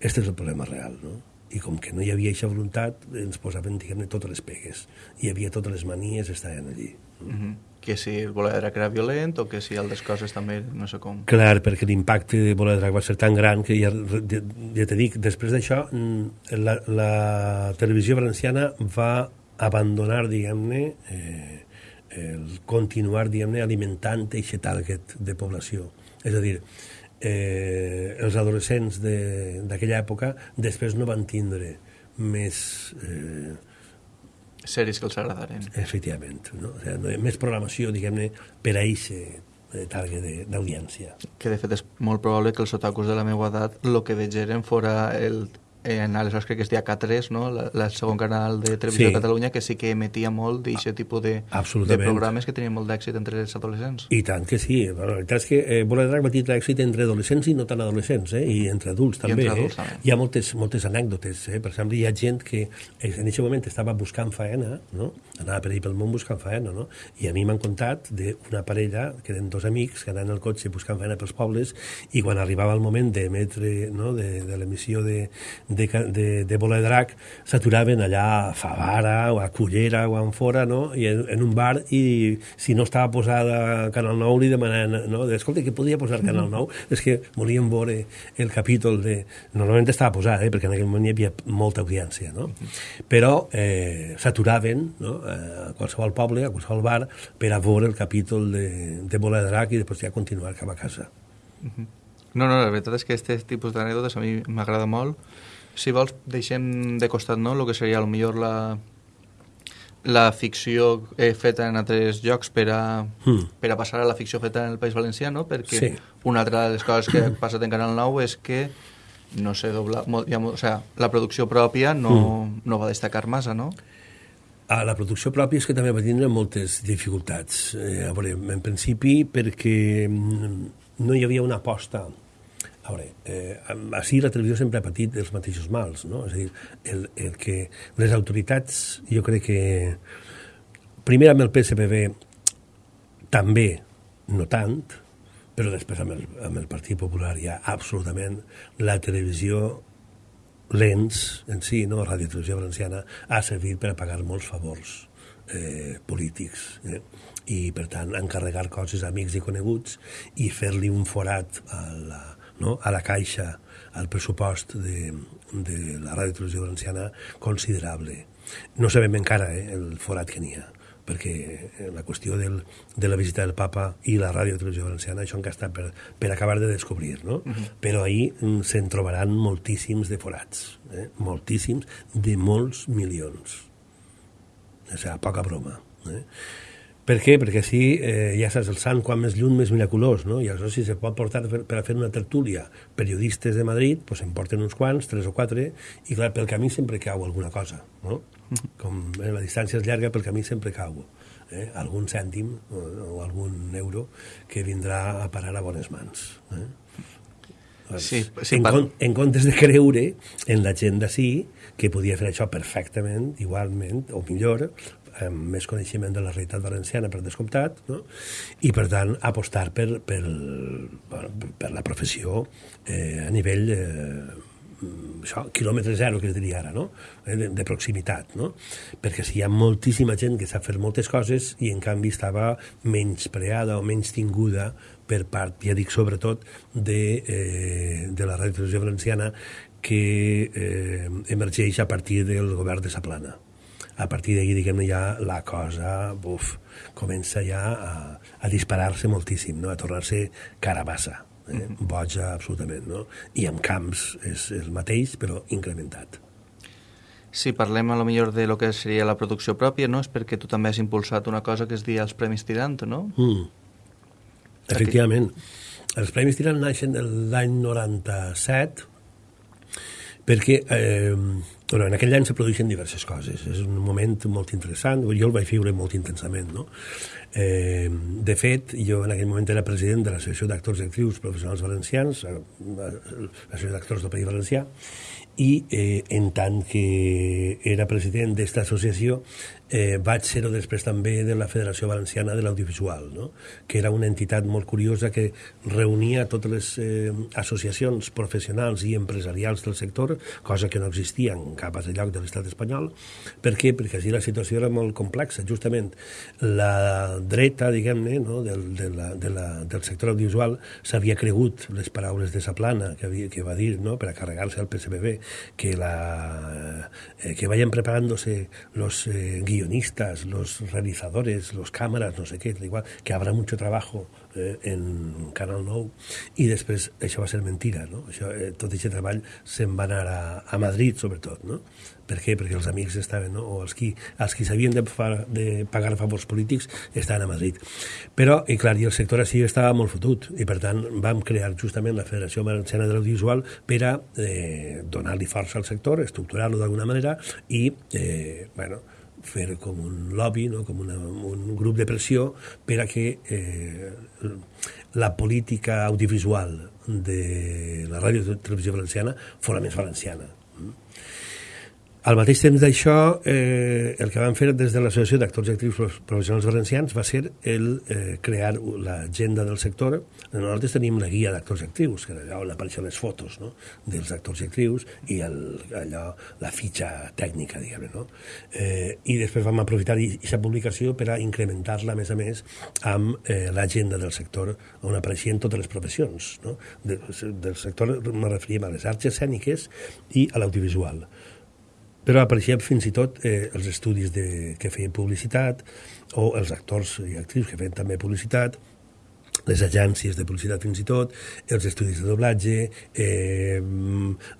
Aquest és el problema real, no? I com que no hi havia aquesta voluntat, ens posaven, diguem-ne, totes les pegues. Hi havia totes les manies, estaven allí. Mm -hmm. Que si el Boledrac era violent o que si altres coses també, no sé com... Clar, perquè l'impacte de Boledrac va ser tan gran que ja, ja, ja te dic, després d'això, mm, la, la televisió valenciana va abandonar, diguem-ne, eh, el continuar, diguem-ne, alimentant aquest target de població. És a dir, eh, els adolescents d'aquella època després no van tindre més... Eh, sèries que els agradaren. Efectivament. No? O sigui, més programació, diguem-ne, per a aquest target d'audiència. Que de fet és molt probable que els otakus de la meva edat el que vegeren fora el en, aleshores crec que es deia K3, no? la segon canal de Televisió sí. de Catalunya, que sí que emetia molt d'aquest tipus de, de programes que tenien molt d'èxit entre els adolescents. I tant que sí. Bueno, la veritat és que eh, Bola de Drac va tenir èxit entre adolescents i no tan adolescents, eh? i entre adults també. entre adults, eh? també. Hi ha moltes, moltes anècdotes. Eh? Per exemple, hi ha gent que eh, en aquest moment estava buscant faena, no? Anava per ahir pel món buscant faena, no? i a mi m'han contat d'una parella, que eren dos amics, que anaven al cotxe buscant faena pels pobles, i quan arribava el moment d'emetre, no? de, de l'emissió de, de, de, de Bola de Drac s'aturaven allà a Favara o a Cullera o a fora, no? I en, en un bar i si no estava posada Canal 9 li demanaven, no? Escolta, què podia posar Canal 9? És que volíem veure el capítol de... Normalment estava posat, eh? perquè en aquell moment hi havia molta audiència, no? Però eh, s'aturaven no? A qualsevol poble, a qualsevol bar, per a veure el capítol de, de Bola de Drac i després ja continuar cap a casa. No, no, la veritat és que aquest tipus d'anècdotes a mi m'agrada molt si vols, deixem de costat no, el que seria millor la, la ficció eh, feta en altres llocs per a, mm. per a passar a la ficció feta en el País Valencià, no? perquè sí. una altra de les coses que ha passat en Canal 9 és que no sé doblar, ja, o sea, la producció pròpia no, mm. no va destacar massa, no? A la producció pròpia és que també va tindre moltes dificultats. Eh, a veure, en principi perquè no hi havia una aposta a veure, eh, així la televisió sempre ha patit els mateixos mals, no? És a dir, el, el que les autoritats, jo crec que primer amb el PSPB també, no tant, però després amb el, amb el Partit Popular ja absolutament la televisió l'ENS en si, no? Ràdio Televisió Valenciana, ha servit per a pagar molts favors eh, polítics eh? i per tant encarregar coses a amics i coneguts i fer-li un forat a la, no? a la caixa, al pressupost de, de la Ràdio Televisió Valenciana considerable. No sabem encara eh, el forat que n'hi ha, perquè eh, la qüestió del, de la visita del papa i la Ràdio Televisió Valenciana, això encara està per, per acabar de descobrir, no? Uh -huh. Però ahir mm, se'n trobaran moltíssims de forats, eh? moltíssims, de molts milions. O sigui, poca broma. Eh? Per què? Perquè així eh, ja saps, el sant quan més lluny més miraculós, no? I aleshores si se pot portar per, per a fer una tertúlia periodistes de Madrid, doncs en porten uns quants, tres o quatre, i clar, pel camí sempre cau alguna cosa, no? Com eh, la distància és llarga, pel camí sempre cau eh? algun cèntim o, o algun euro que vindrà a parar a bones mans. Eh? Sí, sí, en, con, en comptes de creure en la gent d'ací que podia fer això perfectament, igualment, o millor, amb més coneixement de la realitat valenciana per descomptat, no? i per tant apostar per, per, per, per la professió eh, a nivell eh, això, quilòmetre zero, que es diria ara, no? Eh, de, de proximitat, no? Perquè si hi ha moltíssima gent que sap fer moltes coses i en canvi estava menys preada o menys tinguda per part, ja dic sobretot, de, eh, de la ràdio televisió valenciana que eh, emergeix a partir del govern de Saplana. A partir d'ahir, diguem-ne, ja la cosa uf, comença ja a, a disparar-se moltíssim, no? a tornar-se carabassa, eh? Boja absolutament. No? I amb camps és el mateix, però incrementat. Si parlem a lo millor de lo que seria la producció pròpia, no? és perquè tu també has impulsat una cosa que es diu els Premis Tirant, no? Mm. Efectivament. Els Premis Tirant naixen l'any 97 perquè eh, bueno, en aquell any se produeixen diverses coses. És un moment molt interessant, jo el vaig viure molt intensament. No? Eh, de fet, jo en aquell moment era president de l'Associació d'Actors i Actrius Professionals Valencians, eh, l'Associació d'Actors del País Valencià, i eh, en tant que era president d'aquesta associació eh, vaig ser-ho després també de la Federació Valenciana de l'Audiovisual, no? que era una entitat molt curiosa que reunia totes les eh, associacions professionals i empresarials del sector, cosa que no existia en cap altre lloc de l'estat espanyol. Per què? Perquè així la situació era molt complexa. Justament la dreta, diguem-ne, no? del, de la, de la, del sector audiovisual s'havia cregut les paraules de Saplana que, havia, que va dir no? per a carregar-se al PSBB que, la, eh, que vayan preparándose los eh, guionistas, los realizadores, los cámaras, no sé qué, igual, que habrá mucho trabajo eh, en Canal 9 i després això va ser mentira, no? Això, eh, tot aquest treball se'n va anar a, a Madrid, sobretot, no? Per què? Perquè els amics estaven, no? o els qui, els qui s'havien de, de pagar favors polítics estaven a Madrid. Però, i clar, i el sector així estava molt fotut, i per tant vam crear justament la Federació Valenciana de l'Audiovisual per a eh, donar-li força al sector, estructurar-lo d'alguna manera i, eh, bueno, fer com un lobby, no? com una, un grup de pressió per a que eh, la política audiovisual de la ràdio i televisió valenciana fos més valenciana. Al mateix temps d'això, eh, el que vam fer des de l'Associació d'Actors i Actrius Professionals Valencians va ser el eh, crear l'agenda del sector. Nosaltres tenim la guia d'actors i actrius, que allà on apareixen les fotos no? dels actors i actrius i el, allò, la fitxa tècnica, diguem no? Eh, I després vam aprofitar aquesta publicació per a incrementar-la, a més a més, amb eh, l'agenda del sector on apareixien totes les professions. No? De, del sector me referíem a les arts escèniques i a l'audiovisual però apareixien fins i tot eh, els estudis de, que feien publicitat o els actors i actrius que feien també publicitat les agències de publicitat fins i tot, els estudis de doblatge, eh,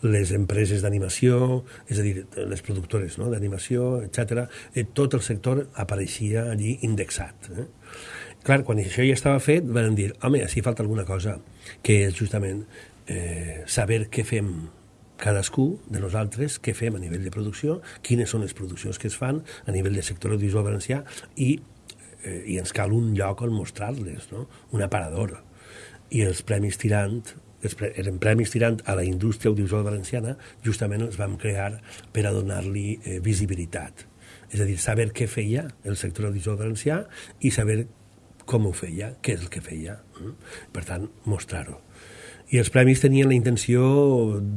les empreses d'animació, és a dir, les productores no? d'animació, etc. Eh, tot el sector apareixia allí indexat. Eh? Clar, quan això ja estava fet, van dir, home, així falta alguna cosa, que és justament eh, saber què fem cadascú de nosaltres què fem a nivell de producció, quines són les produccions que es fan a nivell de sector audiovisual valencià i, eh, i ens cal un lloc on mostrar-les, no? un aparador. I els Premis Tirant eren Premis Tirant a la indústria audiovisual valenciana, justament els vam crear per a donar-li eh, visibilitat. És a dir, saber què feia el sector audiovisual valencià i saber com ho feia, què és el que feia. Mm? Per tant, mostrar-ho i els premis tenien la intenció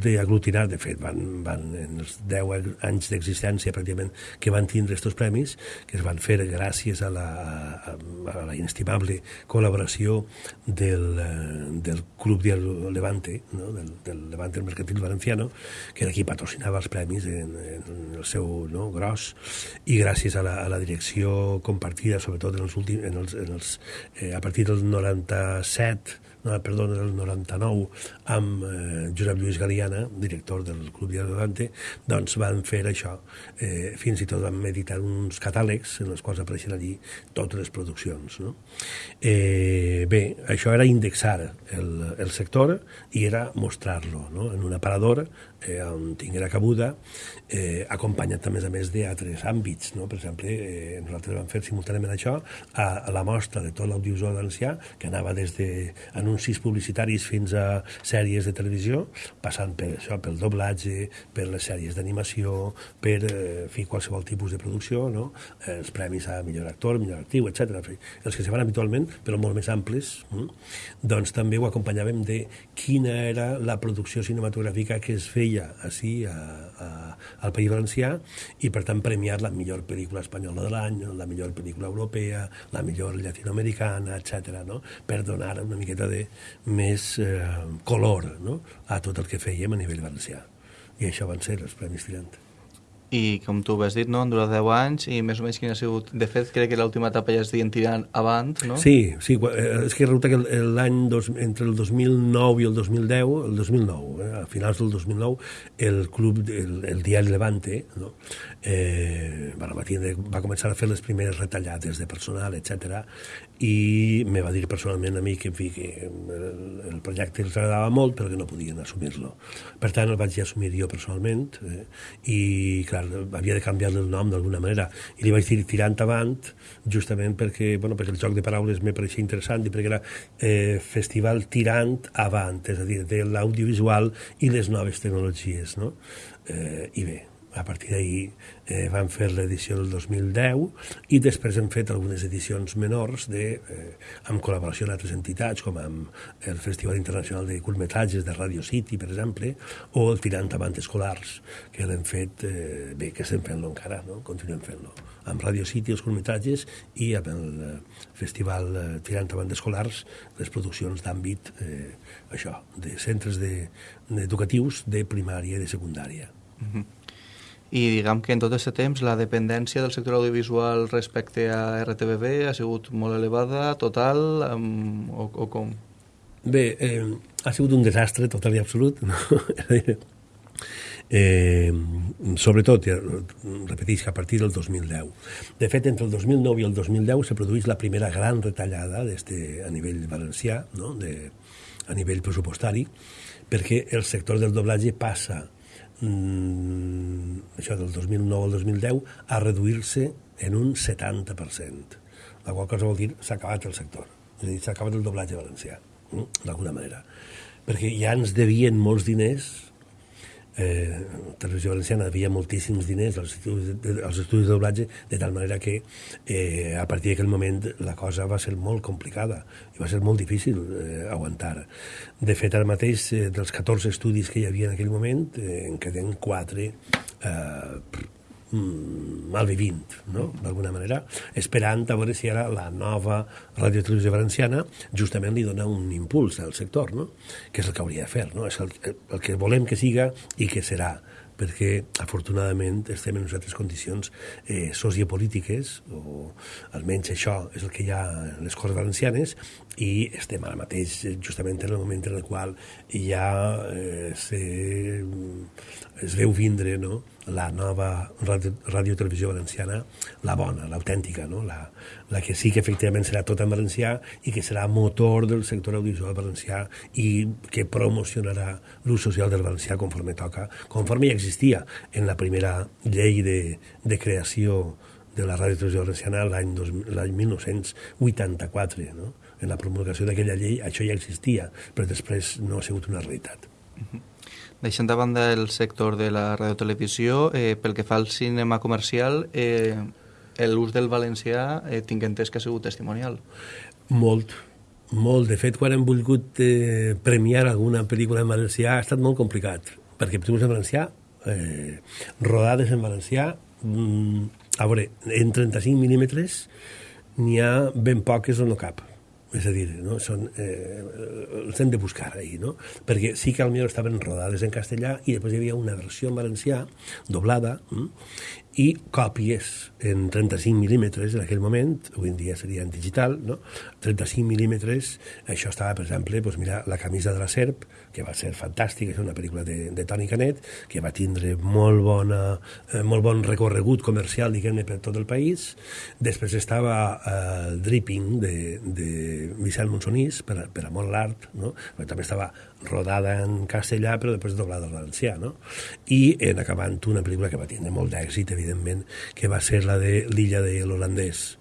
d'aglutinar, de fet, van, van en els 10 anys d'existència pràcticament que van tindre aquests premis, que es van fer gràcies a la, a, a la inestimable col·laboració del, del Club de Levante, no? del, del Levante Mercantil Valenciano, que era qui patrocinava els premis en, en el seu no, gros, i gràcies a la, a la direcció compartida, sobretot en els últims, en els, en els, eh, a partir del 97, no, perdó, del 99, amb eh, Josep Lluís Galiana, director del Club de Levante, doncs van fer això. Eh, fins i tot van editar uns catàlegs en els quals apareixen allí totes les produccions. No? Eh, bé, això era indexar el, el sector i era mostrar-lo no? en un aparador eh, on tinguera cabuda, eh, acompanyat més a més d'altres àmbits. No? Per exemple, eh, nosaltres vam fer simultàniament això a, a la mostra de tot l'audiovisual valencià, que anava des d'anuncis publicitaris fins a sèries de televisió, passant per això, pel doblatge, per les sèries d'animació, per eh, fer qualsevol tipus de producció, no? els premis a millor actor, millor actiu, etc. Els que se fan habitualment, però molt més amplis, mm? doncs també ho acompanyàvem de quina era la producció cinematogràfica que es feia feia així a, a, al País Valencià i per tant premiar la millor pel·lícula espanyola de l'any, la millor pel·lícula europea, la millor llatinoamericana, etc. No? per donar una miqueta de més eh, color no? a tot el que fèiem a nivell valencià. I això van ser els Premis Tirant i com tu has dit, no? han durat 10 anys i més o menys quin ha sigut... De fet, crec que l'última etapa ja es deien tirant avant, no? Sí, sí, eh, és que resulta que l'any entre el 2009 i el 2010, el 2009, eh, a finals del 2009, el club, el, el diari Levante, no? Eh, va, va començar a fer les primeres retallades de personal, etc i me va dir personalment a mi que, en fi, que el, el projecte els agradava molt però que no podien assumir-lo. Per tant, el vaig assumir jo personalment eh, i, clar, havia de canviar el nom d'alguna manera. I li vaig dir tirant avant justament perquè, bueno, perquè el joc de paraules me pareixia interessant i perquè era eh, festival tirant avant, és a dir, de l'audiovisual i les noves tecnologies, no? Eh, I bé, a partir d'ahir eh, vam fer l'edició del 2010 i després hem fet algunes edicions menors de, eh, amb col·laboració amb altres entitats, com amb el Festival Internacional de Curtmetratges de Radio City, per exemple, o el Tirant Avant Escolars, que l'hem fet, eh, bé, que estem fent-lo encara, no? continuem fent-lo, amb Radio City, els curtmetratges, i amb el eh, Festival eh, Tirant Avant Escolars, les produccions d'àmbit, eh, això, de centres de, educatius de primària i de secundària. Mm -hmm i diguem que en tot aquest temps la dependència del sector audiovisual respecte a RTBB ha sigut molt elevada, total, um, o, o com? Bé, eh, ha sigut un desastre total i absolut, no? eh, sobretot, repetisc, a partir del 2010. De fet, entre el 2009 i el 2010 se produeix la primera gran retallada a nivell valencià, no? de, a nivell pressupostari, perquè el sector del doblatge passa mm, això del 2009 al 2010 a reduir-se en un 70%. La qual cosa vol dir s'ha acabat el sector. És a dir, s'ha acabat el doblatge valencià, mm, d'alguna manera. Perquè ja ens devien molts diners eh, Televisió Valenciana havia moltíssims diners als estudis, de, als estudis de doblatge, de tal manera que eh, a partir d'aquell moment la cosa va ser molt complicada i va ser molt difícil eh, aguantar. De fet, ara mateix, eh, dels 14 estudis que hi havia en aquell moment, eh, en queden 4 eh, malvivint, no? d'alguna manera, esperant a veure si ara la nova radiotelevisió valenciana justament li dona un impuls al sector, no? que és el que hauria de fer, no? és el, el que volem que siga i que serà perquè afortunadament estem en unes altres condicions eh, sociopolítiques, o almenys això és el que hi ha en les Corts Valencianes, i estem ara mateix justament en el moment en el qual ja eh, se, es veu vindre no? la nova ràdio, ràdio televisió valenciana, la bona, l'autèntica, no? la, la que sí que efectivament serà tot en valencià i que serà motor del sector audiovisual valencià i que promocionarà l'ús social del valencià conforme toca, conforme ja existia en la primera llei de, de creació de la ràdio televisió valenciana l'any 1984, no? En la promulgació d'aquella llei això ja existia, però després no ha sigut una realitat. Uh -huh. Deixant de banda el sector de la radiotelevisió, eh, pel que fa al cinema comercial, eh, l'ús del valencià eh, tinc entès que ha sigut testimonial. Molt, molt. De fet, quan hem volgut eh, premiar alguna pel·lícula en valencià ha estat molt complicat, perquè pel·lícules en valencià, eh, rodades en valencià, mm, a veure, en 35 mil·límetres n'hi ha ben poques o no cap és a dir, no? Són, eh, els hem de buscar ahir, no? perquè sí que potser estaven rodades en castellà i després hi havia una versió en valencià doblada hm? i còpies en 35 mil·límetres en aquell moment, avui en dia seria en digital, no? 35 mil·límetres, això estava, per exemple, doncs mira, La camisa de la serp, que va ser fantàstica, és una pel·lícula de, de Toni Canet, que va tindre molt, bona, eh, molt bon recorregut comercial, diguem-ne, per tot el país. Després estava eh, Dripping, de, de Vicent Monsonís, per, per amor a l'art, no? també estava rodada en castellà, però després doblada al valencià, no? I en acabant una pel·lícula que va tindre molt d'èxit, evidentment, que va ser la de l'illa de l'holandès,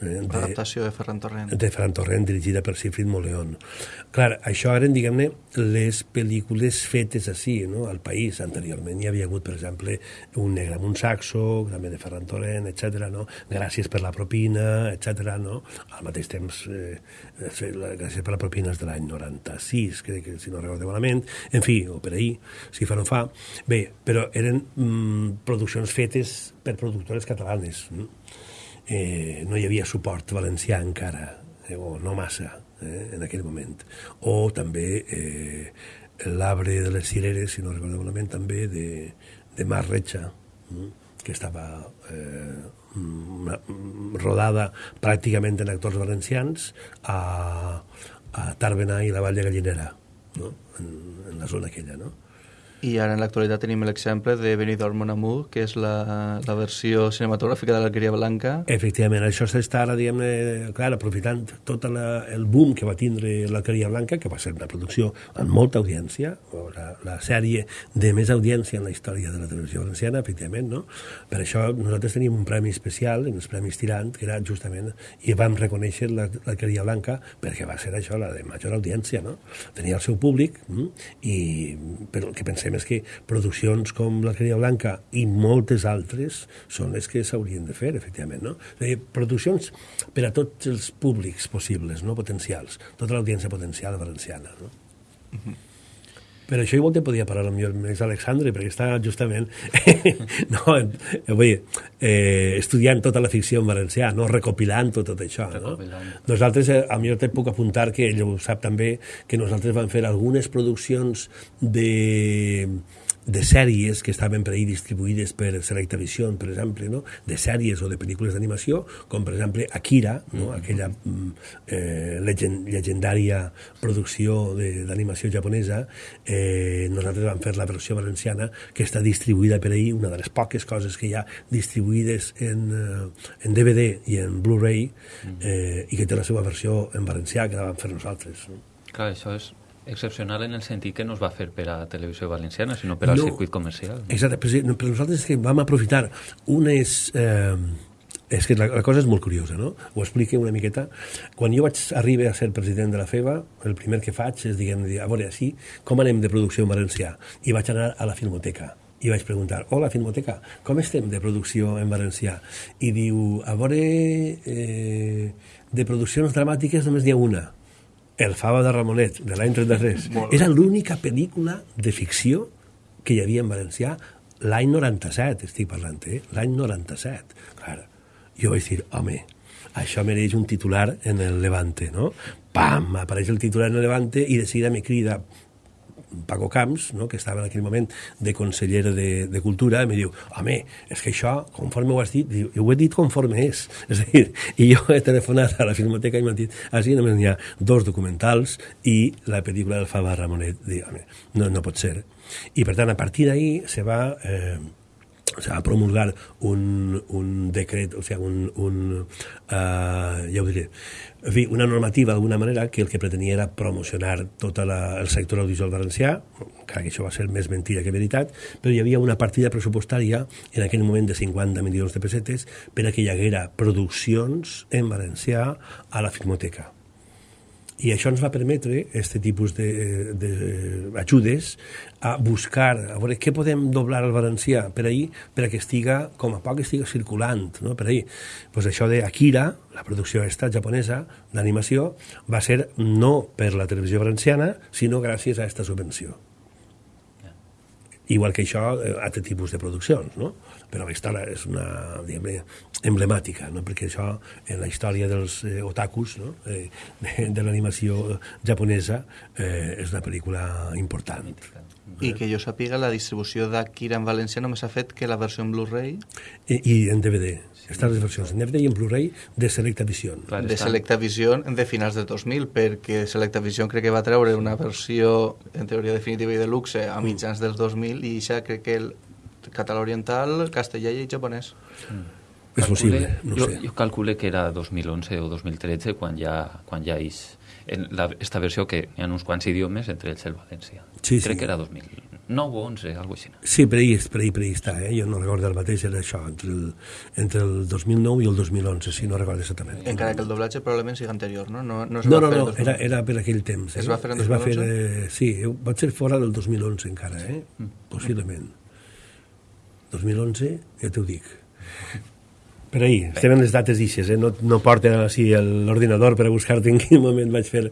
L'adaptació de Ferran Torrent. De Ferran Torrent, dirigida per Sifrid Moleón. Clar, això eren, diguem-ne, les pel·lícules fetes així, no?, al país. Anteriorment hi havia hagut, per exemple, Un negre amb un saxo, també de Ferran Torrent, etc. no? Gràcies per la propina, etc. no? Al mateix temps, eh, Gràcies per la propina és de l'any 96, crec que, si no recordo malament. En fi, o per ahir, si fa no fa. Bé, però eren mm, produccions fetes per productores catalanes. Mm? Eh, no hi havia suport valencià encara, eh, o no massa, eh, en aquell moment. O també eh, L'arbre de les cireres, si no recordo malament, també de, de Mar Retxa, mm, que estava eh, mm, rodada pràcticament en actors valencians a, a Tàrbena i la Vall de Gallinera, no? en, en la zona aquella, no? I ara en l'actualitat tenim l'exemple de Benidorm Mon Amour, que és la, la versió cinematogràfica de l'Alqueria Blanca. Efectivament, això s'està ara, diguem-ne, clar, aprofitant tot la, el boom que va tindre l'Alqueria Blanca, que va ser una producció amb molta audiència, la, la sèrie de més audiència en la història de la televisió valenciana, efectivament, no? Per això nosaltres teníem un premi especial, els Premis Tirant, que era justament, i vam reconèixer l'Alqueria Blanca perquè va ser això, la de major audiència, no? Tenia el seu públic, mm? i, però el que pensem és que produccions com La Cria Blanca i moltes altres són les que s'haurien de fer, efectivament, no? És dir, produccions per a tots els públics possibles, no potencials, tota l'audiència potencial valenciana, no? Uh -huh. Per això igual te podia parlar amb més Alexandre, perquè està justament no, eh, vull dir, eh, estudiant tota la ficció en valencià, no recopilant tot, tot això. No? Nosaltres, eh, a mi te puc apuntar que ell ho sap també, que nosaltres vam fer algunes produccions de de sèries que estaven per ahir distribuïdes per Selectavision, per exemple, no? de sèries o de pel·lícules d'animació, com per exemple Akira, no? Mm-hmm. aquella mm, eh, legend, legendària producció d'animació japonesa, eh, nosaltres vam fer la versió valenciana que està distribuïda per ahir, una de les poques coses que hi ha distribuïdes en, eh, en DVD i en Blu-ray, mm-hmm. eh, i que té la seva versió en valencià, que la vam fer nosaltres. No? Clar, això és excepcional en el sentit que no es va fer per a televisió valenciana, sinó per al no, circuit comercial. No? Exacte, però, però nosaltres que vam aprofitar unes... Eh, és que la, la cosa és molt curiosa, no? Ho explique una miqueta. Quan jo vaig arribar a ser president de la FEBA, el primer que faig és, diguem, a veure, així, com anem de producció en valencià? I vaig anar a la Filmoteca i vaig preguntar, hola, Filmoteca, com estem de producció en valencià? I diu, a veure, eh, de produccions dramàtiques només n'hi ha una, el Fava de Ramonet, de l'any 33. Era l'única pel·lícula de ficció que hi havia en valencià l'any 97, estic parlant, eh? L'any 97. Clar, jo vaig dir, home, això mereix un titular en el Levante, no? Pam, apareix el titular en el Levante i de seguida me crida Paco Camps, no, que estava en aquell moment de conseller de, de Cultura, em diu, home, és que això, conforme ho has dit, diu, ho he dit conforme és. És a dir, i jo he telefonat a la Filmoteca i m'han dit, així només n'hi ha dos documentals i la pel·lícula del Fava Ramonet. Diu, home, no, no pot ser. I per tant, a partir d'ahir se va... Eh, o sea, a promulgar un, un decret, o sigui, un, un uh, ja ho diré, en fi, una normativa d'alguna manera que el que pretenia era promocionar tot la, el sector audiovisual valencià, encara que això va ser més mentida que veritat, però hi havia una partida pressupostària en aquell moment de 50 milions de pessetes per a que hi haguera produccions en valencià a la Filmoteca i això ens va permetre, aquest tipus d'ajudes, a buscar, a veure què podem doblar al valencià per ahir, per que estiga, com a poc estiga circulant, no? per ahir. Pues això de Akira, la producció esta japonesa d'animació, va ser no per la televisió valenciana, sinó gràcies a aquesta subvenció. Igual que això, eh, altre tipus de produccions, no? Però la història és una, diguem emblemàtica, no? perquè això, en la història dels eh, otakus, no? eh, de, de l'animació japonesa, eh, és una pel·lícula important. I que jo sàpiga, la distribució d'Akira en València només ha fet que la versió en Blu-ray... I, I en DVD. Estan les versions en DVD i en Blu-ray de Selecta Vision. Clar, de Selecta Vision de finals de 2000, perquè Selecta Vision crec que va treure una versió, en teoria definitiva i de luxe, a mitjans dels 2000, i ja crec que el català oriental, castellà i japonès. Mm. És possible, no jo, sé. Jo calcule que era 2011 o 2013 quan ja, quan ja és en la, esta versió que hi ha uns quants idiomes, entre ells el valencià. Sí, Crec sí. que era 2009 o 11, alguna cosa així. Sí, per ahir, per ahir, per ahir està, eh? jo no recordo el mateix, era això, entre el, entre el 2009 i el 2011, si no recordo exactament. Encara que el doblatge probablement sigui anterior, no? No, no, no, no, no era, era per aquell temps. Eh? Es va fer en 2011? Es va fer, eh, sí, va ser fora del 2011 encara, eh? Mm. Possiblement. 2011, ja t'ho dic. Per ahir, estem en les dates d'ixes, eh? no, no porten així l'ordinador per a buscar-te en quin moment vaig fer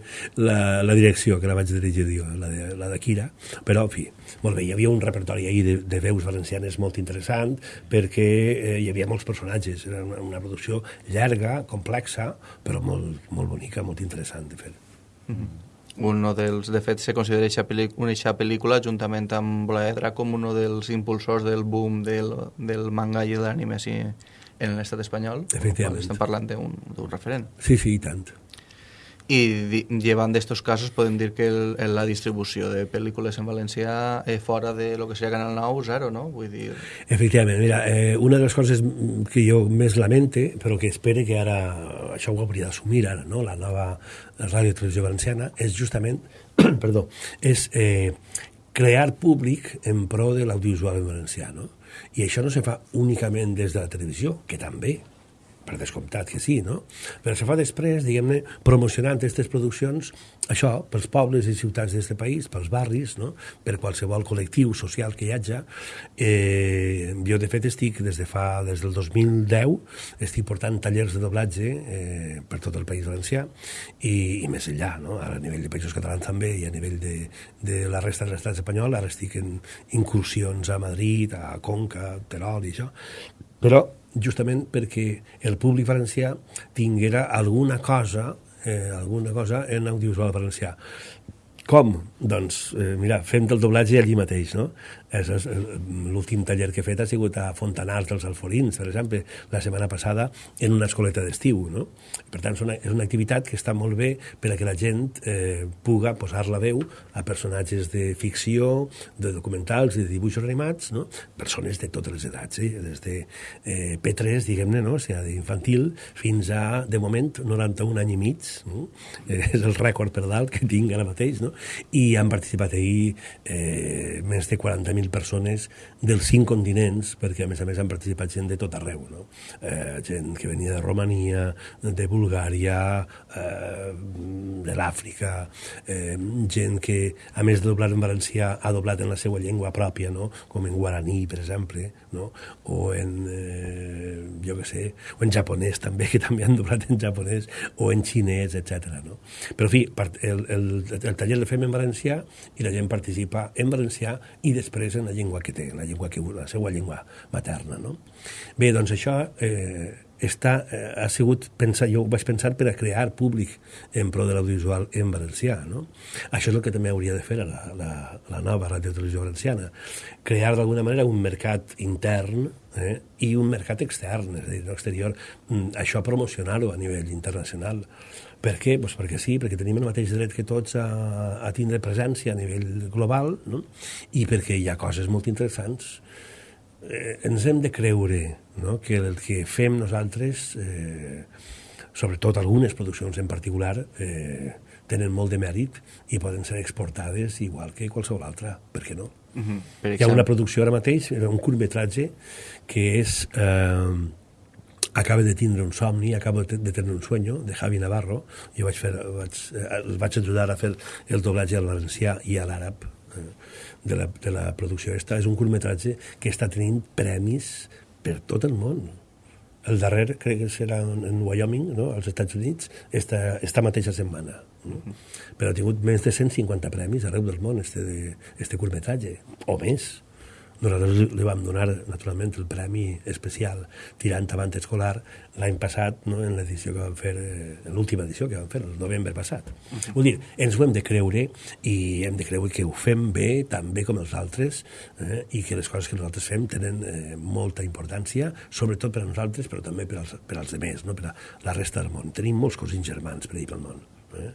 la, la direcció, que la vaig dirigir jo, la de, la de Kira, però, en fi, molt bé, hi havia un repertori ahir de, de veus valencianes molt interessant, perquè eh, hi havia molts personatges, era una, una producció llarga, complexa, però molt, molt bonica, molt interessant de fer. Mm -hmm. uno dels, de fet, se considera aquesta pel·lícula, pel·lícula juntament amb Blaedra com un dels impulsors del boom del, del manga i de l'anime sí, en l'estat espanyol. Efectivament. Estem parlant d'un referent. Sí, sí, i tant. I llevant d'estos casos podem dir que el, la distribució de pel·lícules en valencià eh, fora de lo que seria Canal 9, zero, no? Vull dir... Efectivament, mira, eh, una de les coses que jo més lamente, però que espero que ara això ho hauria d'assumir ara, no? la nova ràdio televisió valenciana, és justament, perdó, és eh, crear públic en pro de l'audiovisual en valencià, no? I això no se fa únicament des de la televisió, que també, per descomptat que sí, no? Però se fa després, diguem-ne, promocionant aquestes produccions, això, pels pobles i ciutats d'aquest país, pels barris, no? per qualsevol col·lectiu social que hi hagi. Eh, jo, de fet, estic des de fa, des del 2010, estic portant tallers de doblatge eh, per tot el País Valencià i, i més enllà, no? Ara a nivell de països catalans també i a nivell de, de la resta de l'estat espanyol, ara estic en incursions a Madrid, a Conca, Terol i això, però justament perquè el públic valencià tinguera alguna cosa eh, alguna cosa en audiovisual valencià. Com? Doncs, eh, mira, fent el doblatge allí mateix, no? L'últim taller que he fet ha sigut a Fontanars dels Alforins, per exemple, la setmana passada en una escoleta d'estiu. No? Per tant, és una, és una activitat que està molt bé per a que la gent eh, puga posar la veu a personatges de ficció, de documentals de dibuixos animats, no? persones de totes les edats, eh? des de eh, P3, diguem-ne, no? o sigui, d'infantil, fins a, de moment, 91 anys i mig. No? Eh, és el rècord per dalt que tinc ara mateix. No? I han participat ahir eh, més de 40 40.000 persones dels cinc continents, perquè a més a més han participat gent de tot arreu, no? eh, gent que venia de Romania, de Bulgària, eh, de l'Àfrica, eh, gent que, a més de doblar en valencià, ha doblat en la seva llengua pròpia, no? com en guaraní, per exemple, no? o en, eh, jo què sé, o en japonès també, que també han doblat en japonès, o en xinès, etc. No? Però, en fi, el, el, el taller el fem en valencià i la gent participa en valencià i després després en la llengua que té, la, llengua que, la seva llengua materna. No? Bé, doncs això eh, està, eh, ha sigut, pensar, jo ho vaig pensar per a crear públic en pro de l'audiovisual en valencià. No? Això és el que també hauria de fer la, la, la nova ràdio televisió valenciana, crear d'alguna manera un mercat intern eh, i un mercat extern, és a dir, l'exterior, mm, això promocionar-ho a nivell internacional. Per què? Pues perquè sí, perquè tenim el mateix dret que tots a, a tindre presència a nivell global no? i perquè hi ha coses molt interessants. Eh, ens hem de creure no? que el que fem nosaltres, eh, sobretot algunes produccions en particular, eh, tenen molt de mèrit i poden ser exportades igual que qualsevol altra, per què no? Uh mhm. -huh. Hi ha una producció ara mateix, un curtmetratge, que és... Eh, acaba de tindre un somni, acaba de tenir un sueño, de Javi Navarro. Jo vaig, fer, vaig, eh, els vaig ajudar a fer el doblatge al valencià i a l'àrab eh, de, la, de la producció. Esta és un curtmetratge que està tenint premis per tot el món. El darrer crec que serà en Wyoming, no? als Estats Units, esta, esta mateixa setmana. No? Però ha tingut més de 150 premis arreu del món, este, de, este curtmetratge, o més nosaltres li vam donar, naturalment, el premi especial tirant avant escolar l'any passat, no, en l'edició que vam fer, eh, en l'última edició que vam fer, el novembre passat. Uh -huh. Vull dir, ens ho hem de creure i hem de creure que ho fem bé, tan bé com els altres, eh, i que les coses que nosaltres fem tenen eh, molta importància, sobretot per a nosaltres, però també per als, per als demés, no? per a la resta del món. Tenim molts cosins germans per ahir pel món. Eh?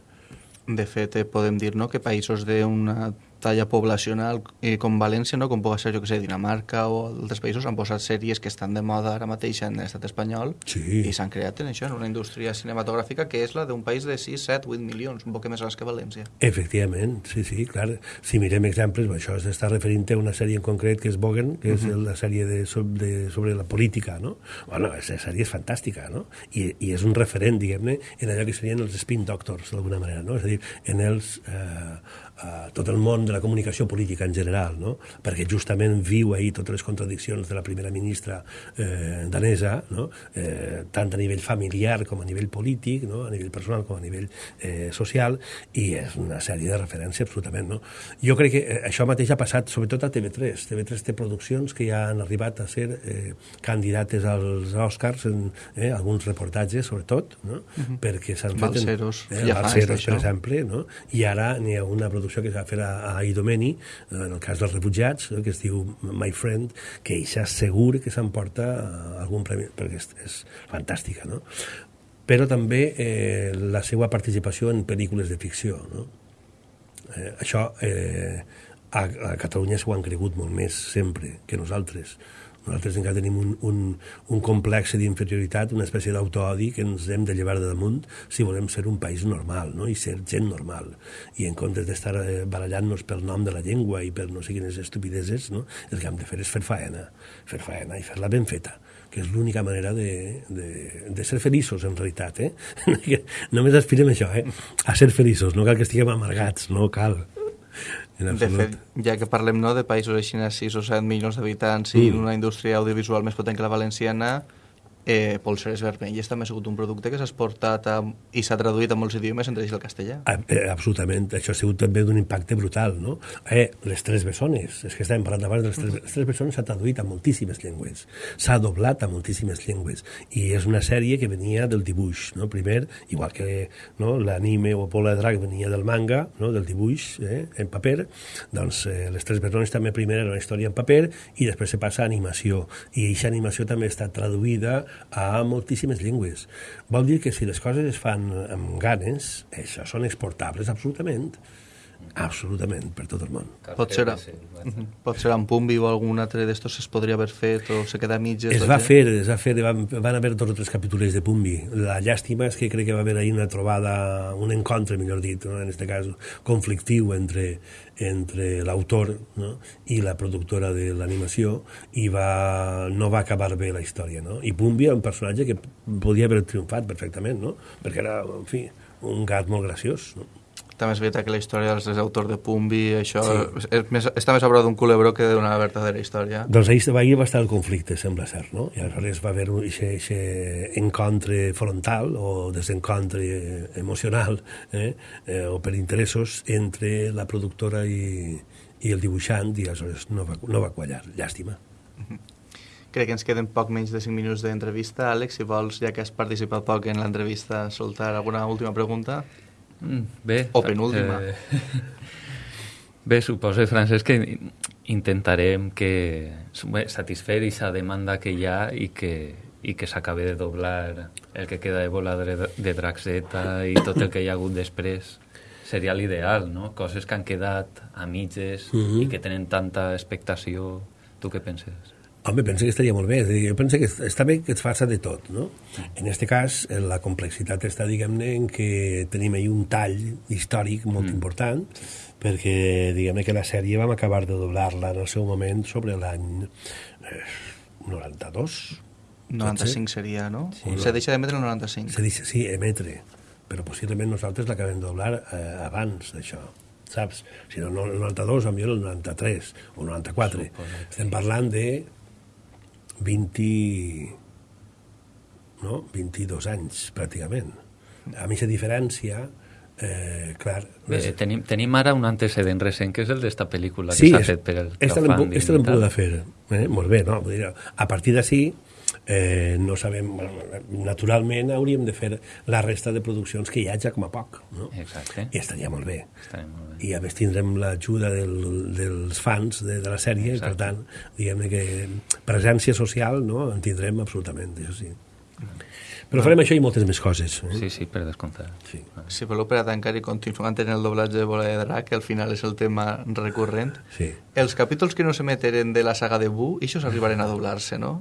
De fet, eh, podem dir no, que països d'una talla poblacional eh, com València, no? com pot ser, jo que sé, Dinamarca o altres països, han posat sèries que estan de moda ara mateix en l'estat espanyol sí. i s'han creat en això, en una indústria cinematogràfica que és la d'un país de 6, 7, 8 milions, un poc més grans que València. Efectivament, sí, sí, clar. Si mirem exemples, això s'està referint a una sèrie en concret que és Bogen, que és uh -huh. la sèrie de, de, sobre la política, no? Bueno, aquesta sèrie és fantàstica, no? I, i és un referent, diguem-ne, en allò que serien els spin doctors, d'alguna manera, no? És a dir, en els... Eh, a tot el món de la comunicació política en general, no? perquè justament viu ahir totes les contradiccions de la primera ministra eh, danesa, no? eh, tant a nivell familiar com a nivell polític, no? a nivell personal com a nivell eh, social, i és una sèrie de referència absolutament. No? Jo crec que eh, això mateix ha passat sobretot a TV3. TV3 té produccions que ja han arribat a ser eh, candidates als Oscars en eh, alguns reportatges, sobretot, no? Uh. -huh. perquè s'han fet... Balceros, eh, ja Balceros, per exemple, no? i ara n'hi ha una producció que s'ha va fer a, a Idomeni, en el cas dels refugiats, no? que es diu My Friend, que eixa segur que s'emporta eh, algun premi, perquè és, és fantàstica, no? però també eh, la seva participació en pel·lícules de ficció. No? Eh, això eh, a, a Catalunya s'ho han cregut molt més sempre que nosaltres. Nosaltres encara tenim un, un, un complex d'inferioritat, una espècie d'autoodi que ens hem de llevar de damunt si volem ser un país normal no? i ser gent normal. I en comptes d'estar eh, barallant-nos pel nom de la llengua i per no sé quines estupideses, no? el que hem de fer és fer faena, fer faena i fer-la ben feta que és l'única manera de, de, de ser feliços, en realitat. Eh? Només aspirem a això, eh? a ser feliços, no cal que estiguem amargats, no cal. De fet, ja que parlem no, de països així 6 o 7 milions d'habitants i mm. una indústria audiovisual més potent que la valenciana, eh, polseres vermelles també ha sigut un producte que s'ha exportat a, i s'ha traduït a molts idiomes, entre ells el castellà. A, eh, absolutament, això ha sigut també d'un impacte brutal, no? Eh, les tres bessones, és que estàvem parlant abans de les tres, les tres bessones s'ha traduït a moltíssimes llengües, s'ha doblat a moltíssimes llengües, i és una sèrie que venia del dibuix, no? Primer, igual que no, l'anime o Pola de Drac venia del manga, no? del dibuix eh, en paper, doncs eh, les tres bessones també primer era una història en paper i després se passa a animació, i aquesta animació també està traduïda a moltíssimes llengües. Vol dir que si les coses es fan amb ganes, això són exportables absolutament. Absolutament, per tot el món. Pot ser, a, mhm. pot ser en Pumbi o algun altre d'estos es podria haver fet o se queda a mitges? Es va fer, es va fer, van, van haver dos o tres capítols de Pumbi. La llàstima és que crec que va haver ahir una trobada, un encontre, millor dit, no? en aquest cas conflictiu entre, entre l'autor no? i la productora de l'animació i va, no va acabar bé la història. No? I Pumbi era un personatge que podia haver triomfat perfectament, no? perquè era, en fi, un gat molt graciós. No? També és veritat que la història dels autors de Pumbi, això sí. és més, està més a prop d'un culebró que d'una verdadera història. Doncs ahir, ahir va estar el conflicte, sembla cert, no? I aleshores va haver aquest encontre frontal o desencontre emocional eh? eh, o per interessos entre la productora i, i el dibuixant i aleshores no va, no va quallar, llàstima. Crec que ens queden poc menys de 5 minuts d'entrevista. Àlex, si vols, ja que has participat poc en l'entrevista, soltar alguna última pregunta? Mm, bé. O penúltima. Eh, bé, suposo, Francesc, que intentarem que bé, satisfer aquesta demanda que hi ha i que, i que s'acabi de doblar el que queda de bola de, de Draxeta i tot el que hi ha hagut després seria l'ideal, no? Coses que han quedat a mitges uh -huh. i que tenen tanta expectació. Tu què penses? Home, penso que estaria molt bé. És dir, jo penso que està bé que es faça de tot, no? En aquest cas, la complexitat està, diguem-ne, en que tenim ahir un tall històric molt mm. important, perquè, diguem-ne, que la sèrie vam acabar de doblar-la en el seu moment sobre l'any eh, 92. 95 seria, no? Sí, se deixa d'emetre el 95. Se deixa, sí, emetre. Però possiblement nosaltres l'acabem de doblar eh, abans d'això saps? Si no, el 92, millor el 93 o 94. Estem parlant de 20... No? 22 anys, pràcticament. A mi aquesta diferència Eh, clar, Bé, les... tenim, tenim ara un antecedent recent que és el d'esta pel·lícula sí, que s'ha fet per el crowdfunding. Sí, l'hem pogut fer. Eh? Molt bé, no? Vull dir, a partir d'ací eh, no sabem... Naturalment hauríem de fer la resta de produccions que hi hagi com a poc, no? Exacte. I estaria molt bé. Estaria molt bé. I a més tindrem l'ajuda del, dels fans de, de la sèrie, Exacte. per tant, diguem que presència social no? en tindrem absolutament, això sí. Mm. Però farem això i moltes més coses. Eh? Sí, sí, per descomptar. Sí. Si voleu per a tancar i continuant en el doblatge de Bola de Drac, que al final és el tema recurrent, sí. els capítols que no s'emeteren de la saga de Bu, això s'arribaren a doblar-se, no?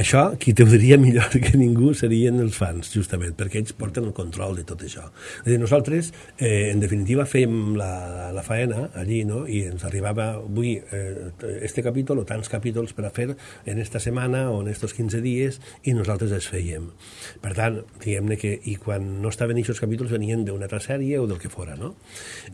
Això, qui t'ho diria millor que ningú serien els fans, justament, perquè ells porten el control de tot això. És dir, nosaltres, eh, en definitiva, fèiem la, la faena allí, no?, i ens arribava, avui, eh, este capítol o tants capítols per a fer en esta setmana o en estos 15 dies, i nosaltres els fèiem per tant, diguem-ne que, i quan no estaven aquests capítols venien d'una altra sèrie o del que fora, no?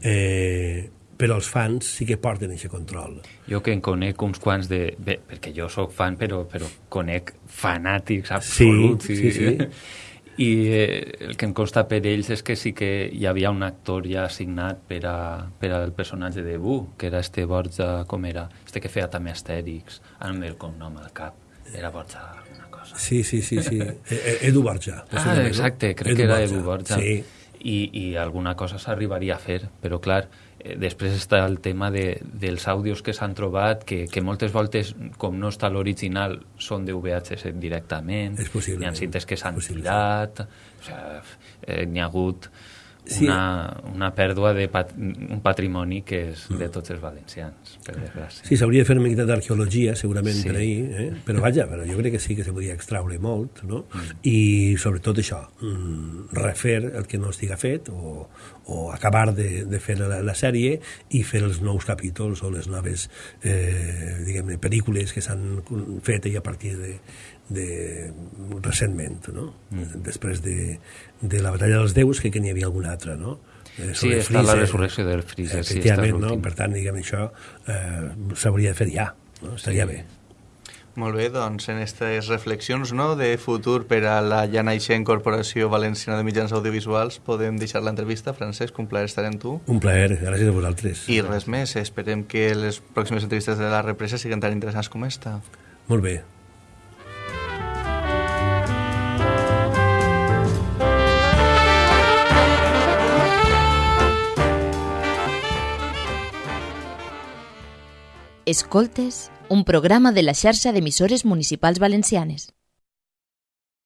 Eh, però els fans sí que porten aquest control. Jo que en conec uns quants de... Bé, perquè jo sóc fan, però, però conec fanàtics absoluts. Sí, sí, sí. I eh, el que em consta per ells és que sí que hi havia un actor ja assignat per, a, per al personatge de Bu, que era este Borja, com era? Este que feia també Astèrix, ve el cognom al cap. Era Borja cosa. Sí, sí, sí, sí. E- e- Edu Borja. Ah, exacte, crec que era Edu Borja. Sí, I, i alguna cosa s'arribaria a fer, però clar, eh, després està el tema de, dels àudios que s'han trobat, que, que moltes voltes, com no està l'original, són de VHS directament, És possible, hi ha cintes que s'han és possible, tirat, o sigui, eh, n'hi ha hagut Sí. una, una pèrdua de pat un patrimoni que és de tots els valencians, per desgràcia. Sí, s'hauria de fer una miqueta d'arqueologia, segurament, Sí. per ahir, eh? però vaja, però jo crec que sí que se podria extraure molt, no? I sobretot això, mm, refer el que no estiga fet o, o acabar de, de fer la, la sèrie i fer els nous capítols o les noves, eh, diguem-ne, pel·lícules que s'han fet i a partir de, de recentment, no? Mm. Després de, de la batalla dels déus, crec que n'hi havia alguna altra, no? Eh, Sí, sobre està la resurrecció del Freezer, sí, no? Per tant, diguem, això eh, s'hauria de fer ja, no? Estaria Sí. bé. Molt bé, doncs en aquestes reflexions no, de futur per a la ja naixent Corporació Valenciana de Mitjans Audiovisuals podem deixar l'entrevista. Francesc, un plaer estar amb tu. Un plaer, gràcies a vosaltres. I res més, esperem que les pròximes entrevistes de la represa siguin tan interessants com esta. Molt bé. Escoltes, un programa de la xarxa d'emissores municipals valencianes.